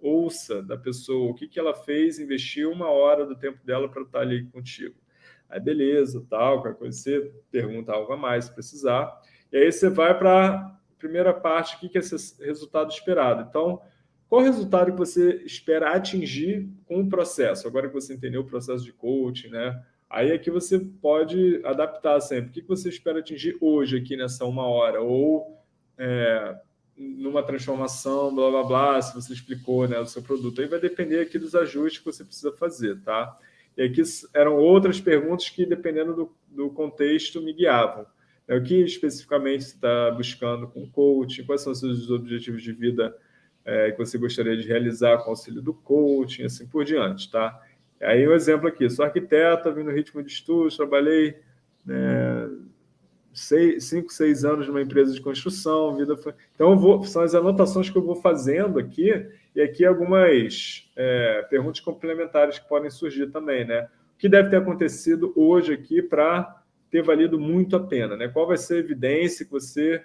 Ouça da pessoa o que, que ela fez, investiu uma hora do tempo dela para estar ali contigo. Aí, beleza, tal, coisa, você pergunta algo a mais se precisar. E aí você vai para a primeira parte, o que, que é esse resultado esperado. Então, qual o resultado que você espera atingir com o processo? Agora que você entendeu o processo de coaching, né? Aí aqui você pode adaptar sempre. O que você espera atingir hoje aqui nessa uma hora? Ou é, numa transformação, blá, blá, blá, se você explicou né, o seu produto. Aí vai depender aqui dos ajustes que você precisa fazer, tá? E aqui eram outras perguntas que, dependendo do, do contexto, me guiavam. É, o que especificamente você está buscando com o coaching? Quais são os seus objetivos de vida é, que você gostaria de realizar com o auxílio do coaching, assim por diante, tá? Aí um exemplo aqui, sou arquiteto, vim no ritmo de estudos, trabalhei né, seis, cinco, seis anos numa empresa de construção, vida. Então, vou, são as anotações que eu vou fazendo aqui, e aqui algumas é, perguntas complementares que podem surgir também, né? O que deve ter acontecido hoje aqui para ter valido muito a pena, né? Qual vai ser a evidência que você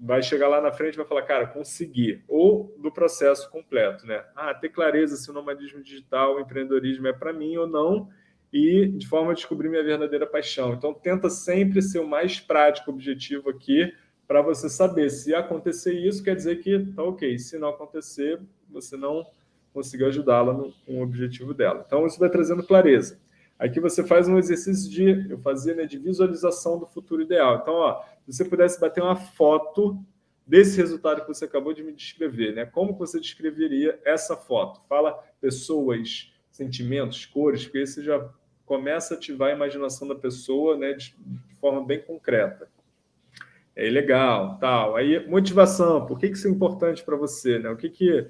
vai chegar lá na frente e vai falar, cara, consegui. Ou do processo completo, né? Ah, ter clareza se o nomadismo digital, o empreendedorismo é para mim ou não, e de forma a descobrir minha verdadeira paixão. Então, tenta sempre ser o mais prático objetivo aqui para você saber se acontecer isso, quer dizer que tá ok. Se não acontecer, você não conseguiu ajudá-la com o objetivo dela. Então, isso vai trazendo clareza. Aqui você faz um exercício de, eu fazia, né, de visualização do futuro ideal. Então, ó, se você pudesse bater uma foto desse resultado que você acabou de me descrever, né? Como você descreveria essa foto? Fala pessoas, sentimentos, cores, porque aí você já começa a ativar a imaginação da pessoa, né, de, de forma bem concreta. É legal, tal. Aí motivação, por que isso é importante para você, né? O que que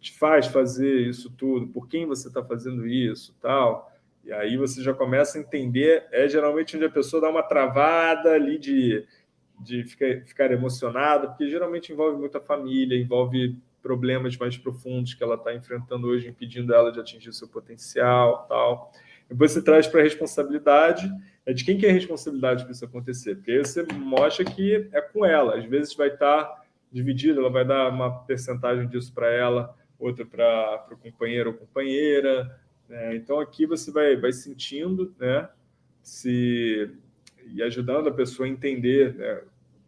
te faz fazer isso tudo? Por quem você está fazendo isso, tal? E aí você já começa a entender, é geralmente onde a pessoa dá uma travada ali de, de ficar, ficar emocionada, porque geralmente envolve muita família, envolve problemas mais profundos que ela está enfrentando hoje, impedindo ela de atingir seu potencial tal. Depois você traz para a responsabilidade, é de quem que é a responsabilidade para isso acontecer? Porque aí você mostra que é com ela, às vezes vai estar tá dividido, ela vai dar uma percentagem disso para ela, outra para o companheiro ou companheira, né? Então, aqui você vai, vai sentindo né, se, e ajudando a pessoa a entender né,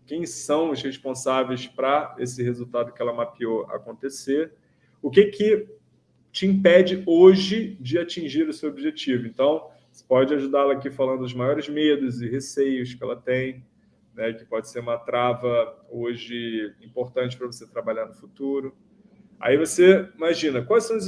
quem são os responsáveis para esse resultado que ela mapeou acontecer, o que, que te impede hoje de atingir o seu objetivo. Então, você pode ajudá-la aqui falando dos maiores medos e receios que ela tem, né, que pode ser uma trava hoje importante para você trabalhar no futuro. Aí você imagina, quais são os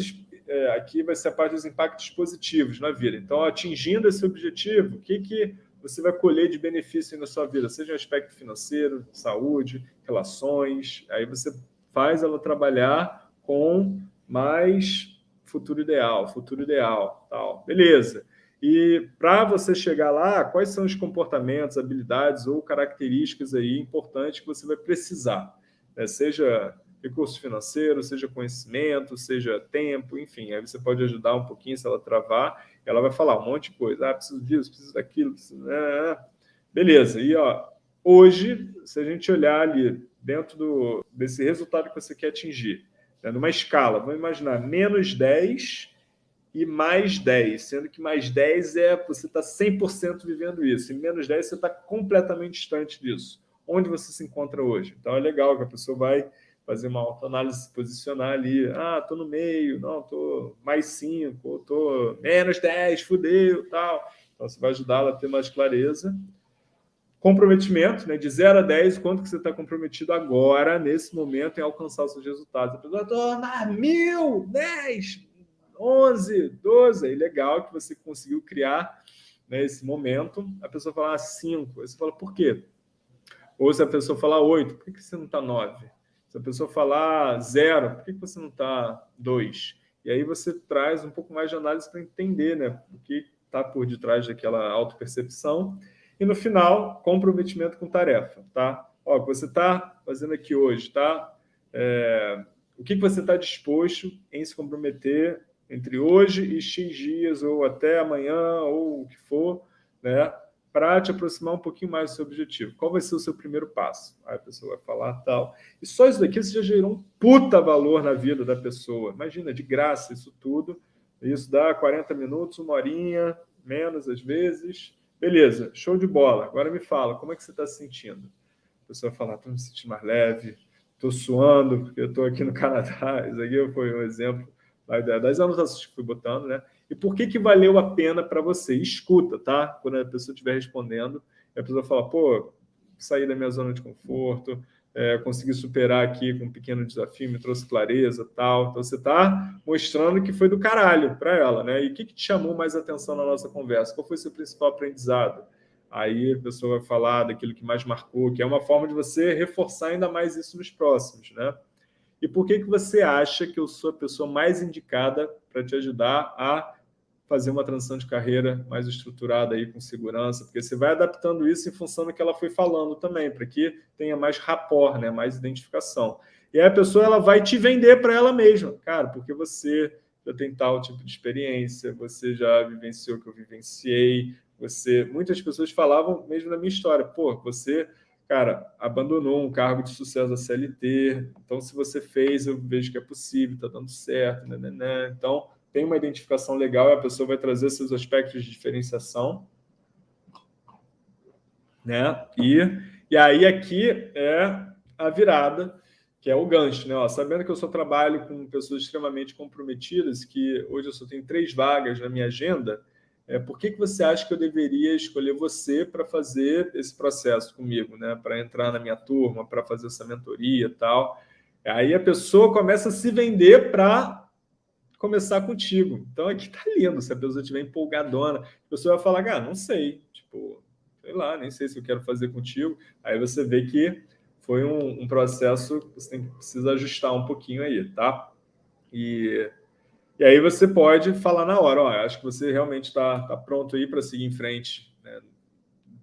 é, aqui vai ser a parte dos impactos positivos na vida. Então, atingindo esse objetivo, o que, que você vai colher de benefício na sua vida? Seja um aspecto financeiro, saúde, relações. Aí você faz ela trabalhar com mais futuro ideal, futuro ideal, tal. Beleza. E para você chegar lá, quais são os comportamentos, habilidades ou características aí importantes que você vai precisar? Né? Seja recurso financeiro, seja conhecimento, seja tempo, enfim, aí você pode ajudar um pouquinho se ela travar, ela vai falar um monte de coisa, ah, preciso disso, preciso daquilo, preciso... Ah, beleza, e ó, hoje, se a gente olhar ali dentro do, desse resultado que você quer atingir, né, numa escala, vamos imaginar, menos 10 e mais 10, sendo que mais 10 é você está 100% vivendo isso, e menos 10 você está completamente distante disso. Onde você se encontra hoje? Então é legal que a pessoa vai fazer uma autoanálise, se posicionar ali. Ah, tô no meio, não, tô mais 5, tô menos 10, fudeu, tal. Então, você vai ajudá-la a ter mais clareza. comprometimento, né, de 0 a 10, quanto que você está comprometido agora, nesse momento, em alcançar os seus resultados. A pessoa, tornar mil, 10, 11, 12, aí legal que você conseguiu criar né, esse momento. A pessoa fala 5, aí você fala, por quê? Ou se a pessoa falar 8, por que você não está 9? A pessoa falar 0, por que você não está 2? E aí você traz um pouco mais de análise para entender né, o que está por detrás daquela autopercepção percepção e no final, comprometimento com tarefa, tá? Ó, o que você está fazendo aqui hoje, tá? É, o que você está disposto em se comprometer entre hoje e X dias, ou até amanhã, ou o que for, né? Para te aproximar um pouquinho mais do seu objetivo. Qual vai ser o seu primeiro passo? Aí a pessoa vai falar tal. E só isso daqui você já gerou um puta valor na vida da pessoa. Imagina, de graça isso tudo. Isso dá 40 minutos, uma horinha, menos às vezes, Beleza, show de bola. Agora me fala, como é que você está se sentindo? A pessoa fala, estou me sentindo mais leve, estou suando, porque eu estou aqui no Canadá. Isso aqui foi um exemplo das anotações que fui botando, né? E por que, que valeu a pena para você? Escuta, tá? Quando a pessoa estiver respondendo, a pessoa fala, pô, saí da minha zona de conforto, é, consegui superar aqui com um pequeno desafio, me trouxe clareza tal. Então, você está mostrando que foi do caralho para ela, né? E o que, que te chamou mais atenção na nossa conversa? Qual foi seu principal aprendizado? Aí a pessoa vai falar daquilo que mais marcou, que é uma forma de você reforçar ainda mais isso nos próximos, né? E por que, que você acha que eu sou a pessoa mais indicada para te ajudar a fazer uma transição de carreira mais estruturada aí com segurança, porque você vai adaptando isso em função do que ela foi falando também, para que tenha mais rapport, né, mais identificação. E aí a pessoa ela vai te vender para ela mesma, cara, porque você já tem tal tipo de experiência, você já vivenciou o que eu vivenciei, você... Muitas pessoas falavam mesmo na minha história, pô, você, cara, abandonou um cargo de sucesso da CLT, então se você fez, eu vejo que é possível, está dando certo, né, né, né. Então, tem uma identificação legal e a pessoa vai trazer seus aspectos de diferenciação. Né? E, e aí aqui é a virada, que é o gancho. Né? Ó, sabendo que eu só trabalho com pessoas extremamente comprometidas, que hoje eu só tenho três vagas na minha agenda, é, por que, que você acha que eu deveria escolher você para fazer esse processo comigo, né? para entrar na minha turma, para fazer essa mentoria e tal? Aí a pessoa começa a se vender para começar contigo. Então aqui tá lindo, se a pessoa estiver empolgadona, a pessoa vai falar, ah, não sei, tipo, sei lá, nem sei se eu quero fazer contigo. Aí você vê que foi um, um processo que você tem, precisa ajustar um pouquinho aí, tá? E, e aí você pode falar na hora, ó, acho que você realmente está tá pronto aí para seguir em frente, né,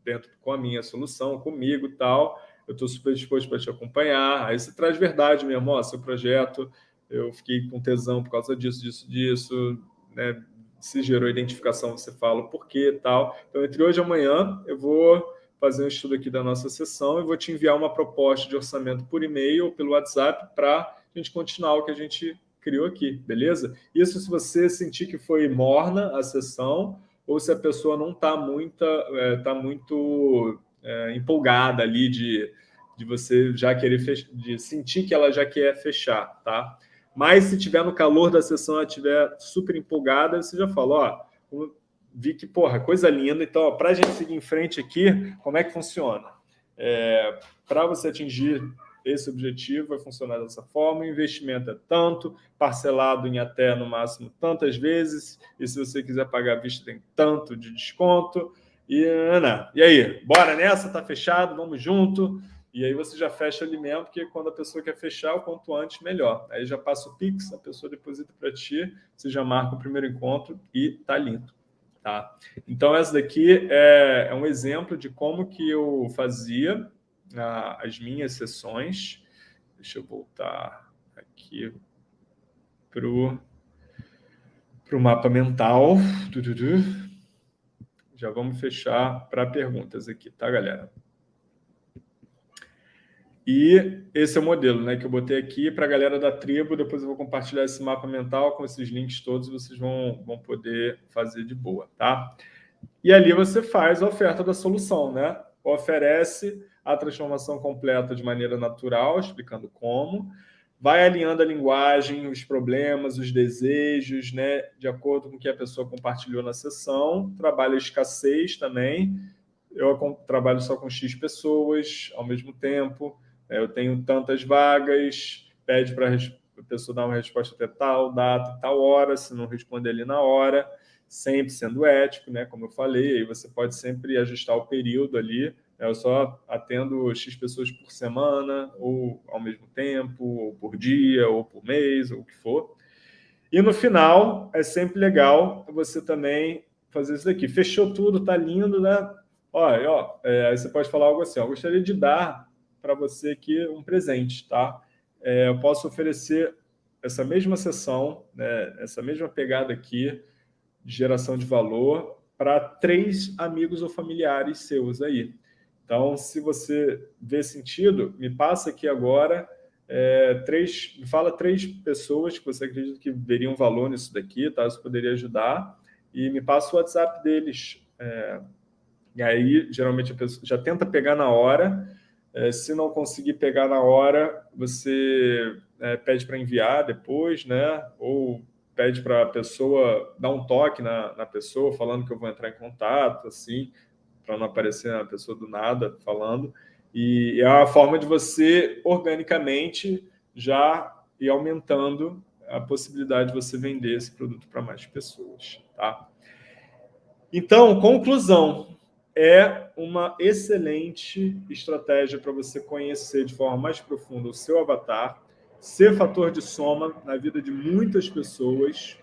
dentro com a minha solução, comigo tal, eu estou super disposto para te acompanhar. Aí você traz verdade mesmo, ó, seu projeto eu fiquei com tesão por causa disso, disso, disso, né? se gerou identificação, você fala o porquê e tal. Então, entre hoje e amanhã, eu vou fazer um estudo aqui da nossa sessão e vou te enviar uma proposta de orçamento por e-mail ou pelo WhatsApp para a gente continuar o que a gente criou aqui, beleza? Isso se você sentir que foi morna a sessão ou se a pessoa não está muito, é, tá muito é, empolgada ali de, de você já querer de sentir que ela já quer fechar, tá? Mas se tiver no calor da sessão, ela estiver super empolgada, você já fala, ó, vi que, porra, coisa linda. Então, para a gente seguir em frente aqui, como é que funciona? É, para você atingir esse objetivo, vai funcionar dessa forma. O investimento é tanto, parcelado em até, no máximo, tantas vezes. E se você quiser pagar à vista, tem tanto de desconto. E, Ana, e aí, bora nessa? Tá fechado? Vamos junto? E aí você já fecha ali mesmo, porque quando a pessoa quer fechar, o quanto antes, melhor. Aí já passa o Pix, a pessoa deposita para ti, você já marca o primeiro encontro e tá lindo. Tá? Então, essa daqui é, é um exemplo de como que eu fazia ah, as minhas sessões. Deixa eu voltar aqui para o mapa mental. Já vamos fechar para perguntas aqui, tá, galera? E esse é o modelo né, que eu botei aqui para a galera da tribo. Depois eu vou compartilhar esse mapa mental com esses links todos. Vocês vão, vão poder fazer de boa. Tá? E ali você faz a oferta da solução. Né? Oferece a transformação completa de maneira natural, explicando como. Vai alinhando a linguagem, os problemas, os desejos, né, de acordo com o que a pessoa compartilhou na sessão. Trabalha a escassez também eu trabalho só com X pessoas ao mesmo tempo, eu tenho tantas vagas, pede para a pessoa dar uma resposta até tal data, tal hora, se não responder ali na hora, sempre sendo ético, né? Como eu falei, aí você pode sempre ajustar o período ali. Né? Eu só atendo X pessoas por semana, ou ao mesmo tempo, ou por dia, ou por mês, ou o que for. E no final, é sempre legal você também fazer isso daqui. Fechou tudo, tá lindo, né? Olha, ó, é, aí você pode falar algo assim, ó, gostaria de dar para você aqui um presente, tá? É, eu posso oferecer essa mesma sessão, né, essa mesma pegada aqui, de geração de valor para três amigos ou familiares seus aí. Então, se você vê sentido, me passa aqui agora é, três, me fala três pessoas que você acredita que veriam valor nisso daqui, tá? Isso poderia ajudar. E me passa o WhatsApp deles. É, e aí, geralmente, a pessoa já tenta pegar na hora. É, se não conseguir pegar na hora, você é, pede para enviar depois, né? Ou pede para a pessoa dar um toque na, na pessoa, falando que eu vou entrar em contato, assim, para não aparecer a pessoa do nada falando. E é a forma de você, organicamente, já ir aumentando a possibilidade de você vender esse produto para mais pessoas. Tá? Então, conclusão. É uma excelente estratégia para você conhecer de forma mais profunda o seu avatar, ser fator de soma na vida de muitas pessoas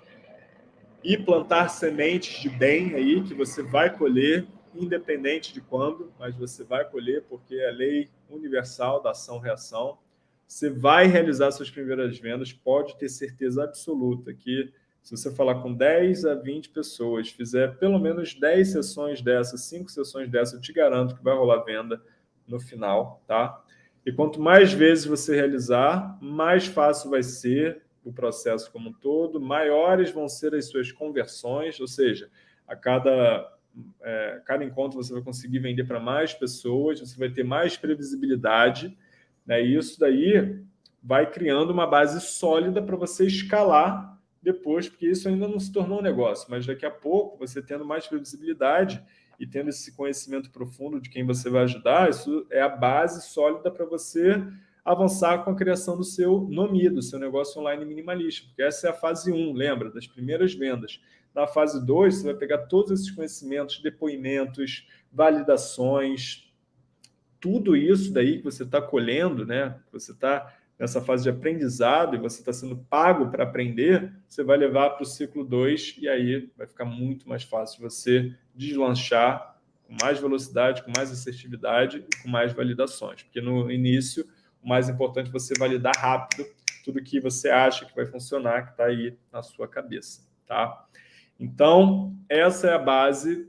e plantar sementes de bem aí que você vai colher, independente de quando, mas você vai colher porque é a lei universal da ação-reação. Você vai realizar suas primeiras vendas, pode ter certeza absoluta que se você falar com 10 a 20 pessoas, fizer pelo menos 10 sessões dessas, 5 sessões dessas, eu te garanto que vai rolar venda no final, tá? E quanto mais vezes você realizar, mais fácil vai ser o processo como um todo, maiores vão ser as suas conversões, ou seja, a cada, é, cada encontro você vai conseguir vender para mais pessoas, você vai ter mais previsibilidade, né? e isso daí vai criando uma base sólida para você escalar depois, porque isso ainda não se tornou um negócio, mas daqui a pouco, você tendo mais previsibilidade, e tendo esse conhecimento profundo de quem você vai ajudar, isso é a base sólida para você avançar com a criação do seu NOMI, do seu negócio online minimalista, porque essa é a fase 1, lembra, das primeiras vendas. Na fase 2, você vai pegar todos esses conhecimentos, depoimentos, validações, tudo isso daí que você está colhendo, né? você está nessa fase de aprendizado e você está sendo pago para aprender, você vai levar para o ciclo 2 e aí vai ficar muito mais fácil você deslanchar com mais velocidade, com mais assertividade e com mais validações. Porque no início, o mais importante é você validar rápido tudo que você acha que vai funcionar, que está aí na sua cabeça. Tá? Então, essa é a base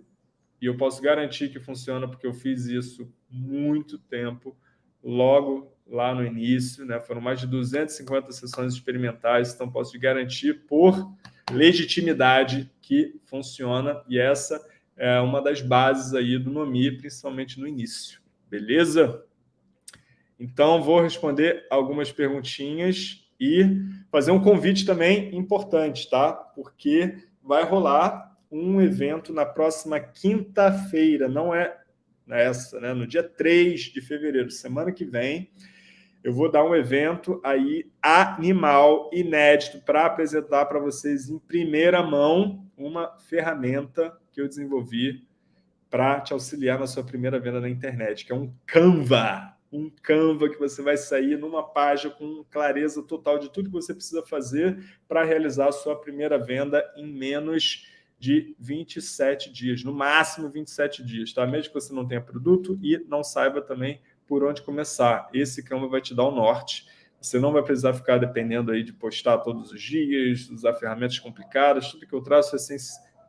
e eu posso garantir que funciona porque eu fiz isso muito tempo, logo lá no início, né? foram mais de 250 sessões experimentais, então posso garantir por legitimidade que funciona, e essa é uma das bases aí do NOMI, principalmente no início, beleza? Então, vou responder algumas perguntinhas e fazer um convite também importante, tá? Porque vai rolar um evento na próxima quinta-feira, não é nessa, né? No dia 3 de fevereiro, semana que vem, eu vou dar um evento aí animal, inédito, para apresentar para vocês em primeira mão uma ferramenta que eu desenvolvi para te auxiliar na sua primeira venda na internet, que é um Canva. Um Canva que você vai sair numa página com clareza total de tudo que você precisa fazer para realizar a sua primeira venda em menos de 27 dias, no máximo 27 dias, tá? Mesmo que você não tenha produto e não saiba também por onde começar. Esse Canva vai te dar o norte. Você não vai precisar ficar dependendo aí de postar todos os dias, usar ferramentas complicadas. Tudo que eu traço, é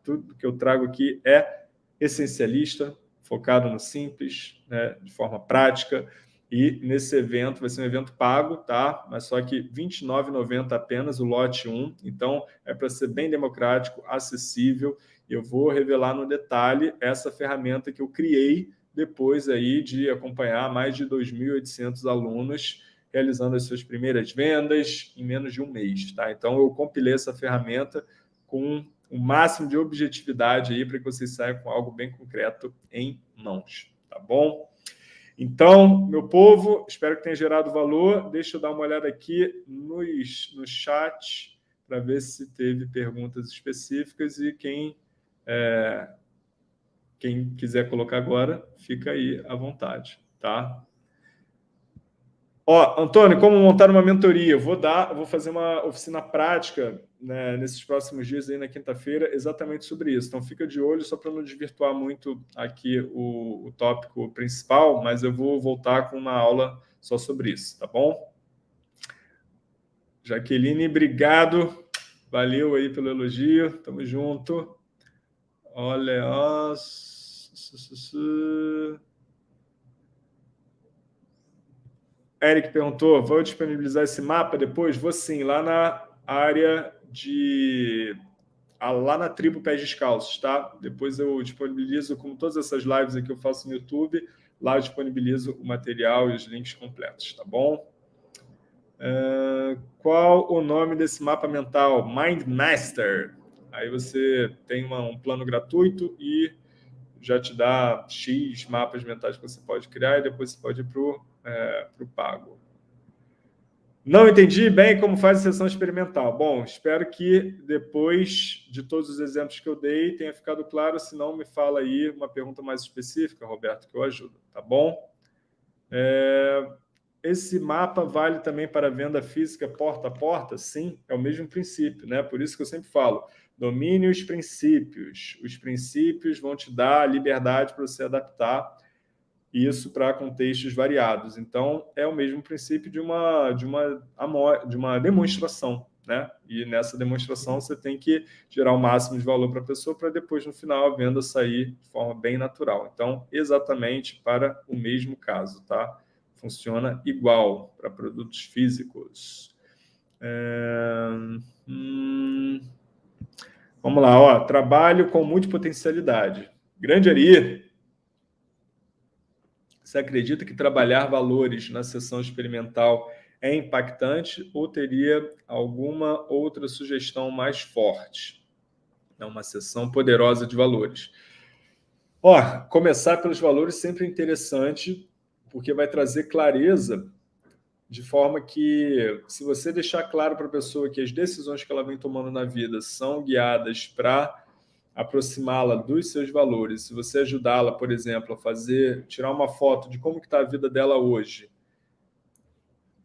tudo que eu trago aqui é essencialista, focado no simples, né, de forma prática. E nesse evento, vai ser um evento pago, tá? Mas só que R$ 29,90 apenas, o lote 1. Então, é para ser bem democrático, acessível. Eu vou revelar no detalhe essa ferramenta que eu criei depois aí de acompanhar mais de 2.800 alunos realizando as suas primeiras vendas em menos de um mês. Tá? Então, eu compilei essa ferramenta com o máximo de objetividade aí para que vocês saiam com algo bem concreto em mãos, tá bom? Então, meu povo, espero que tenha gerado valor. Deixa eu dar uma olhada aqui nos, no chat para ver se teve perguntas específicas e quem, é, quem quiser colocar agora, fica aí à vontade, tá? Ó, Antônio, como montar uma mentoria? vou dar, vou fazer uma oficina prática né, nesses próximos dias aí na quinta-feira, exatamente sobre isso. Então fica de olho só para não desvirtuar muito aqui o, o tópico principal, mas eu vou voltar com uma aula só sobre isso, tá bom? Jaqueline, obrigado. Valeu aí pelo elogio. Tamo junto. Olha, ó. Eric perguntou, vou disponibilizar esse mapa depois? Vou sim, lá na área de... Lá na tribo Pés Descalços, tá? Depois eu disponibilizo, como todas essas lives aqui eu faço no YouTube, lá eu disponibilizo o material e os links completos, tá bom? Uh, qual o nome desse mapa mental? Mind Master. Aí você tem uma, um plano gratuito e já te dá X mapas mentais que você pode criar e depois você pode ir para o é, pago. Não entendi bem como faz a sessão experimental. Bom, espero que depois de todos os exemplos que eu dei tenha ficado claro. Se não, me fala aí uma pergunta mais específica, Roberto, que eu ajudo, tá bom? É, esse mapa vale também para venda física porta a porta? Sim, é o mesmo princípio, né? Por isso que eu sempre falo, domine os princípios. Os princípios vão te dar a liberdade para você adaptar isso para contextos variados. Então, é o mesmo princípio de uma, de uma, de uma demonstração. Né? E nessa demonstração você tem que gerar o máximo de valor para a pessoa para depois, no final, a venda sair de forma bem natural. Então, exatamente para o mesmo caso. Tá? Funciona igual para produtos físicos. É... Hum... Vamos lá, ó. trabalho com multipotencialidade. Grande Ari, você acredita que trabalhar valores na sessão experimental é impactante ou teria alguma outra sugestão mais forte? É uma sessão poderosa de valores. Ó, começar pelos valores sempre é interessante, porque vai trazer clareza de forma que, se você deixar claro para a pessoa que as decisões que ela vem tomando na vida são guiadas para aproximá-la dos seus valores, se você ajudá-la, por exemplo, a fazer, tirar uma foto de como está a vida dela hoje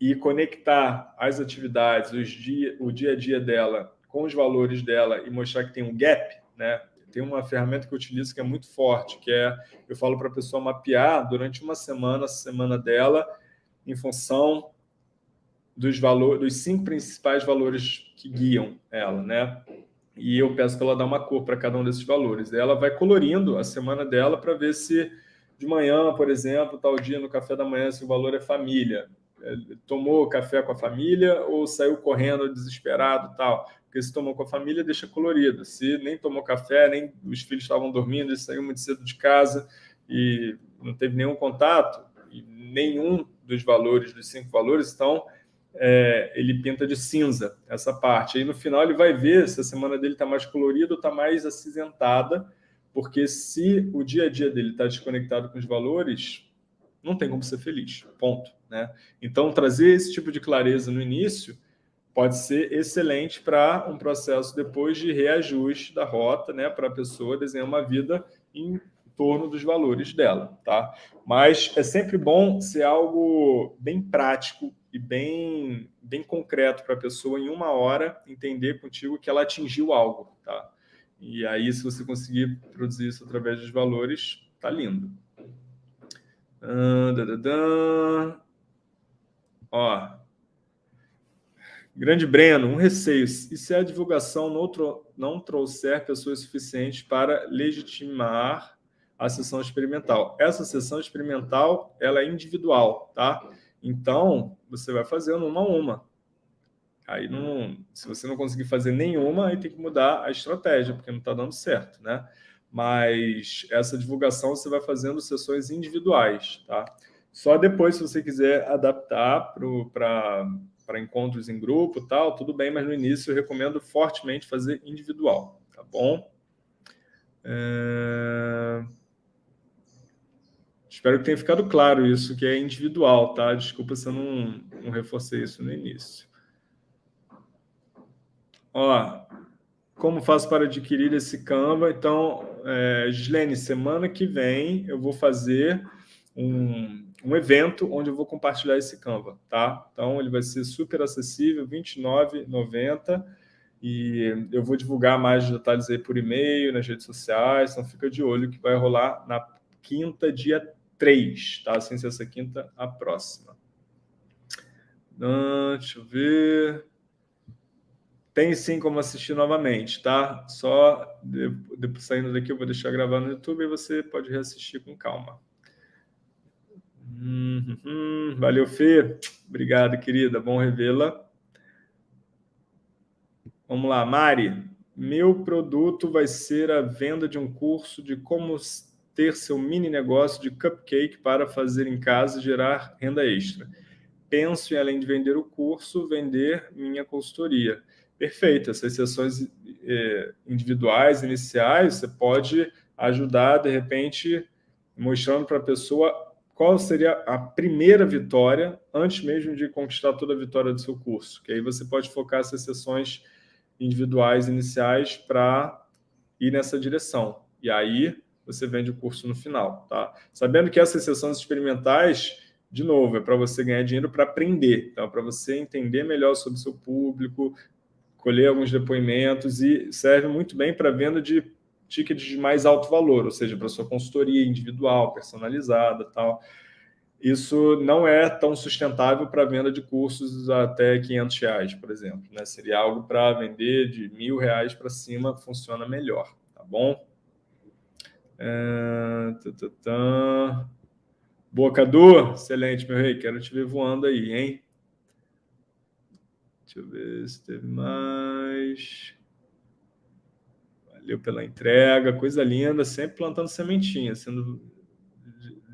e conectar as atividades, os dia, o dia a dia dela com os valores dela e mostrar que tem um gap, né? Tem uma ferramenta que eu utilizo que é muito forte, que é, eu falo para a pessoa mapear durante uma semana, a semana dela, em função dos dos cinco principais valores que guiam ela, né? E eu peço para ela dar uma cor para cada um desses valores. Ela vai colorindo a semana dela para ver se de manhã, por exemplo, tal dia no café da manhã, se o valor é família. É, tomou café com a família ou saiu correndo desesperado tal. Porque se tomou com a família, deixa colorido. Se nem tomou café, nem os filhos estavam dormindo, ele saiu muito cedo de casa e não teve nenhum contato, e nenhum dos valores, dos cinco valores, então é, ele pinta de cinza essa parte. Aí no final ele vai ver se a semana dele está mais colorida ou está mais acinzentada, porque se o dia a dia dele está desconectado com os valores, não tem como ser feliz, ponto. Né? Então, trazer esse tipo de clareza no início pode ser excelente para um processo depois de reajuste da rota, né, para a pessoa desenhar uma vida em torno dos valores dela, tá? Mas é sempre bom ser algo bem prático e bem, bem concreto para a pessoa em uma hora entender contigo que ela atingiu algo, tá? E aí, se você conseguir produzir isso através dos valores, tá lindo. Uh, Ó, Grande Breno, um receio. E se a divulgação não, não trouxer pessoas suficientes para legitimar a sessão experimental. Essa sessão experimental ela é individual, tá? Então, você vai fazendo uma a uma. Aí, não, se você não conseguir fazer nenhuma, aí tem que mudar a estratégia, porque não está dando certo, né? Mas essa divulgação você vai fazendo sessões individuais, tá? Só depois, se você quiser adaptar para encontros em grupo tal, tudo bem, mas no início eu recomendo fortemente fazer individual, tá bom? É... Espero que tenha ficado claro isso, que é individual, tá? Desculpa se eu não, não reforcei isso no início. Ó, como faço para adquirir esse Canva? Então, é, Gislene, semana que vem eu vou fazer um, um evento onde eu vou compartilhar esse Canva, tá? Então, ele vai ser super acessível, R$ 29,90 e eu vou divulgar mais detalhes aí por e-mail, nas redes sociais, então fica de olho que vai rolar na quinta, dia 3, tá? Sem ser essa quinta, a próxima. Ah, deixa eu ver. Tem sim como assistir novamente, tá? Só depois saindo daqui eu vou deixar gravar no YouTube e você pode reassistir com calma. Uhum. Valeu, Fê. Obrigado, querida. Bom revê-la. Vamos lá, Mari. Meu produto vai ser a venda de um curso de como ter seu mini negócio de cupcake para fazer em casa e gerar renda extra. Penso em, além de vender o curso, vender minha consultoria. Perfeito, essas sessões é, individuais, iniciais, você pode ajudar, de repente, mostrando para a pessoa qual seria a primeira vitória, antes mesmo de conquistar toda a vitória do seu curso. Que aí você pode focar essas sessões individuais iniciais para ir nessa direção. E aí você vende o curso no final, tá? Sabendo que essas sessões experimentais, de novo, é para você ganhar dinheiro para aprender, tá? para você entender melhor sobre o seu público, colher alguns depoimentos e serve muito bem para venda de tickets de mais alto valor, ou seja, para sua consultoria individual, personalizada tal. Isso não é tão sustentável para venda de cursos até 500 reais, por exemplo. Né? Seria algo para vender de mil reais para cima, funciona melhor, tá bom? É... Boa, Cadu. Excelente, meu rei. Quero te ver voando aí, hein? Deixa eu ver se teve mais. Valeu pela entrega. Coisa linda. Sempre plantando sementinha, sendo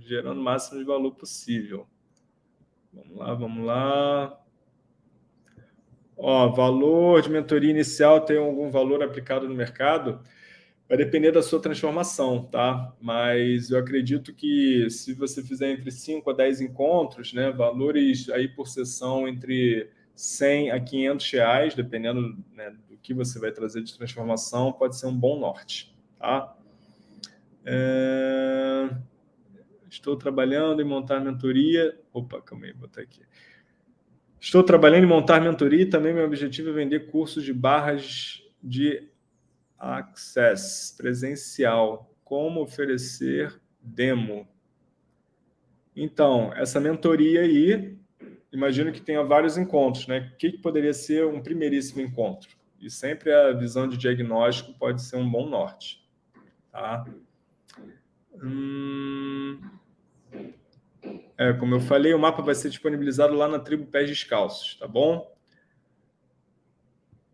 gerando o máximo de valor possível. Vamos lá, vamos lá. Ó, valor de mentoria inicial tem algum valor aplicado no mercado? Vai depender da sua transformação, tá? Mas eu acredito que se você fizer entre 5 a 10 encontros, né, valores aí por sessão entre 100 a 500 reais, dependendo né, do que você vai trazer de transformação, pode ser um bom norte, tá? É... Estou trabalhando em montar mentoria. Opa, calma aí, vou botar aqui. Estou trabalhando em montar mentoria e também meu objetivo é vender cursos de barras de Access presencial. Como oferecer demo? Então, essa mentoria aí, imagino que tenha vários encontros, né? O que, que poderia ser um primeiríssimo encontro? E sempre a visão de diagnóstico pode ser um bom norte. Tá? Hum... É, como eu falei, o mapa vai ser disponibilizado lá na tribo Pés Descalços, tá bom?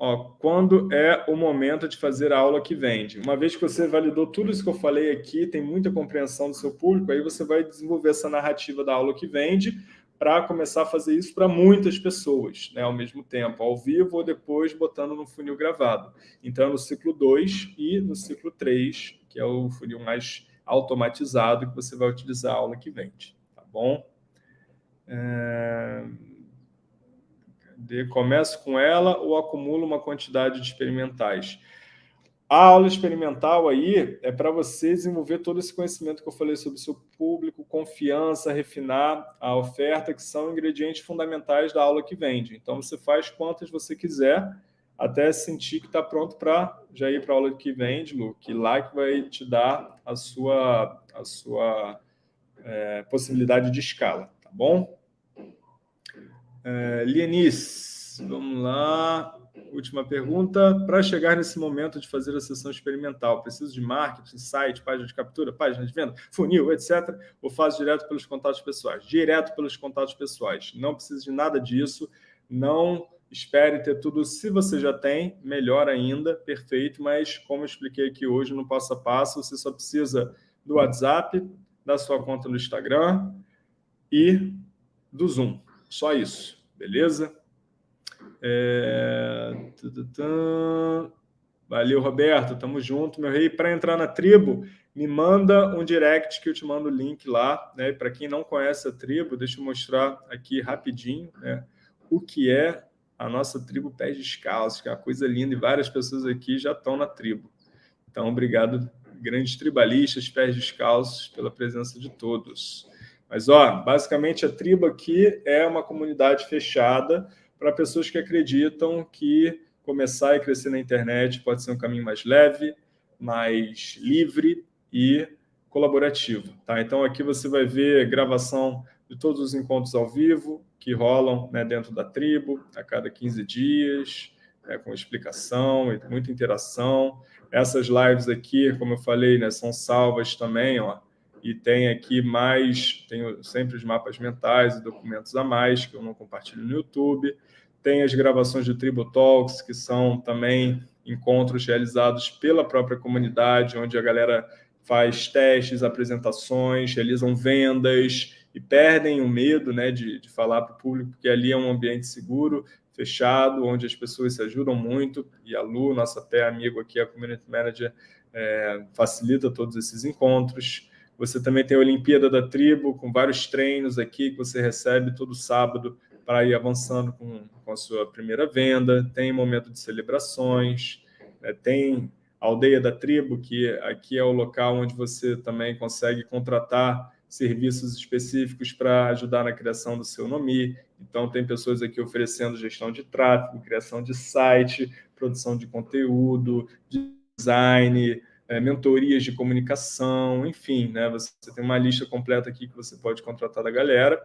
Ó, quando é o momento de fazer a aula que vende? Uma vez que você validou tudo isso que eu falei aqui, tem muita compreensão do seu público, aí você vai desenvolver essa narrativa da aula que vende para começar a fazer isso para muitas pessoas, né, ao mesmo tempo, ao vivo ou depois botando no funil gravado. Então, no ciclo 2 e no ciclo 3, que é o funil mais automatizado que você vai utilizar a aula que vende, tá bom? É... Começo com ela ou acumulo uma quantidade de experimentais? A aula experimental aí é para você desenvolver todo esse conhecimento que eu falei sobre o seu público, confiança, refinar a oferta, que são ingredientes fundamentais da aula que vende. Então, você faz quantas você quiser, até sentir que está pronto para já ir para a aula que vende, Lu, que lá que vai te dar a sua, a sua é, possibilidade de escala, tá bom? É, Lienice, vamos lá. Última pergunta. Para chegar nesse momento de fazer a sessão experimental, preciso de marketing, site, página de captura, página de venda, funil, etc. Ou faço direto pelos contatos pessoais? Direto pelos contatos pessoais. Não precisa de nada disso. Não espere ter tudo. Se você já tem, melhor ainda, perfeito. Mas, como eu expliquei aqui hoje no passo a passo, você só precisa do WhatsApp, da sua conta no Instagram e do Zoom. Só isso, beleza? É... Valeu, Roberto. Tamo junto, meu rei. Para entrar na tribo, me manda um direct que eu te mando o link lá. Né? Para quem não conhece a tribo, deixa eu mostrar aqui rapidinho né? o que é a nossa tribo Pés Descalços, que é uma coisa linda, e várias pessoas aqui já estão na tribo. Então, obrigado, grandes tribalistas, Pés Descalços, pela presença de todos. Mas, ó, basicamente, a tribo aqui é uma comunidade fechada para pessoas que acreditam que começar e crescer na internet pode ser um caminho mais leve, mais livre e colaborativo. Tá? Então, aqui você vai ver gravação de todos os encontros ao vivo que rolam né, dentro da tribo a cada 15 dias, né, com explicação e muita interação. Essas lives aqui, como eu falei, né, são salvas também, ó, e tem aqui mais, tenho sempre os mapas mentais e documentos a mais que eu não compartilho no YouTube. Tem as gravações de Tribo Talks, que são também encontros realizados pela própria comunidade, onde a galera faz testes, apresentações, realizam vendas e perdem o medo né, de, de falar para o público, porque ali é um ambiente seguro, fechado, onde as pessoas se ajudam muito, e a Lu, nossa até amigo aqui, a Community Manager, é, facilita todos esses encontros. Você também tem a Olimpíada da Tribo, com vários treinos aqui que você recebe todo sábado para ir avançando com, com a sua primeira venda, tem momento de celebrações, né? tem a Aldeia da Tribo, que aqui é o local onde você também consegue contratar serviços específicos para ajudar na criação do seu nome. Então, tem pessoas aqui oferecendo gestão de tráfego, criação de site, produção de conteúdo, design, é, mentorias de comunicação, enfim, né? Você tem uma lista completa aqui que você pode contratar da galera.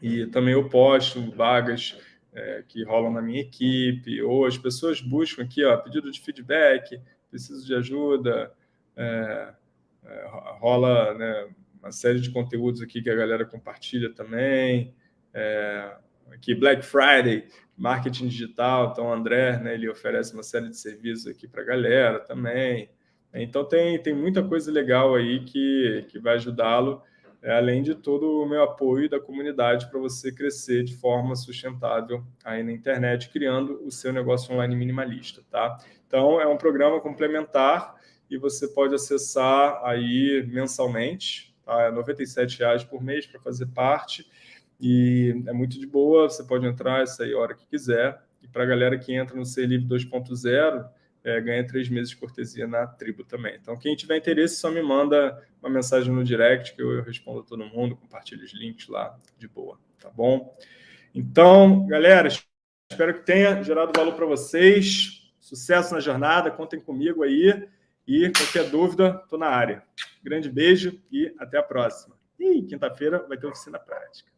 E também eu posto vagas é, que rolam na minha equipe, ou as pessoas buscam aqui, ó, pedido de feedback, preciso de ajuda, é, é, rola né, uma série de conteúdos aqui que a galera compartilha também, é, aqui Black Friday, marketing digital, então o André, né, ele oferece uma série de serviços aqui para a galera também, então tem, tem muita coisa legal aí que, que vai ajudá-lo é, além de todo o meu apoio da comunidade para você crescer de forma sustentável aí na internet, criando o seu negócio online minimalista, tá? Então, é um programa complementar e você pode acessar aí mensalmente, tá? É R$ 97,00 por mês para fazer parte e é muito de boa, você pode entrar essa aí a hora que quiser. E para a galera que entra no Ser Livre 2.0, é, ganha três meses de cortesia na tribo também. Então, quem tiver interesse, só me manda uma mensagem no direct que eu respondo a todo mundo, compartilho os links lá de boa, tá bom? Então, galera, espero que tenha gerado valor para vocês. Sucesso na jornada, contem comigo aí. E qualquer dúvida, estou na área. Grande beijo e até a próxima. E quinta-feira vai ter oficina prática.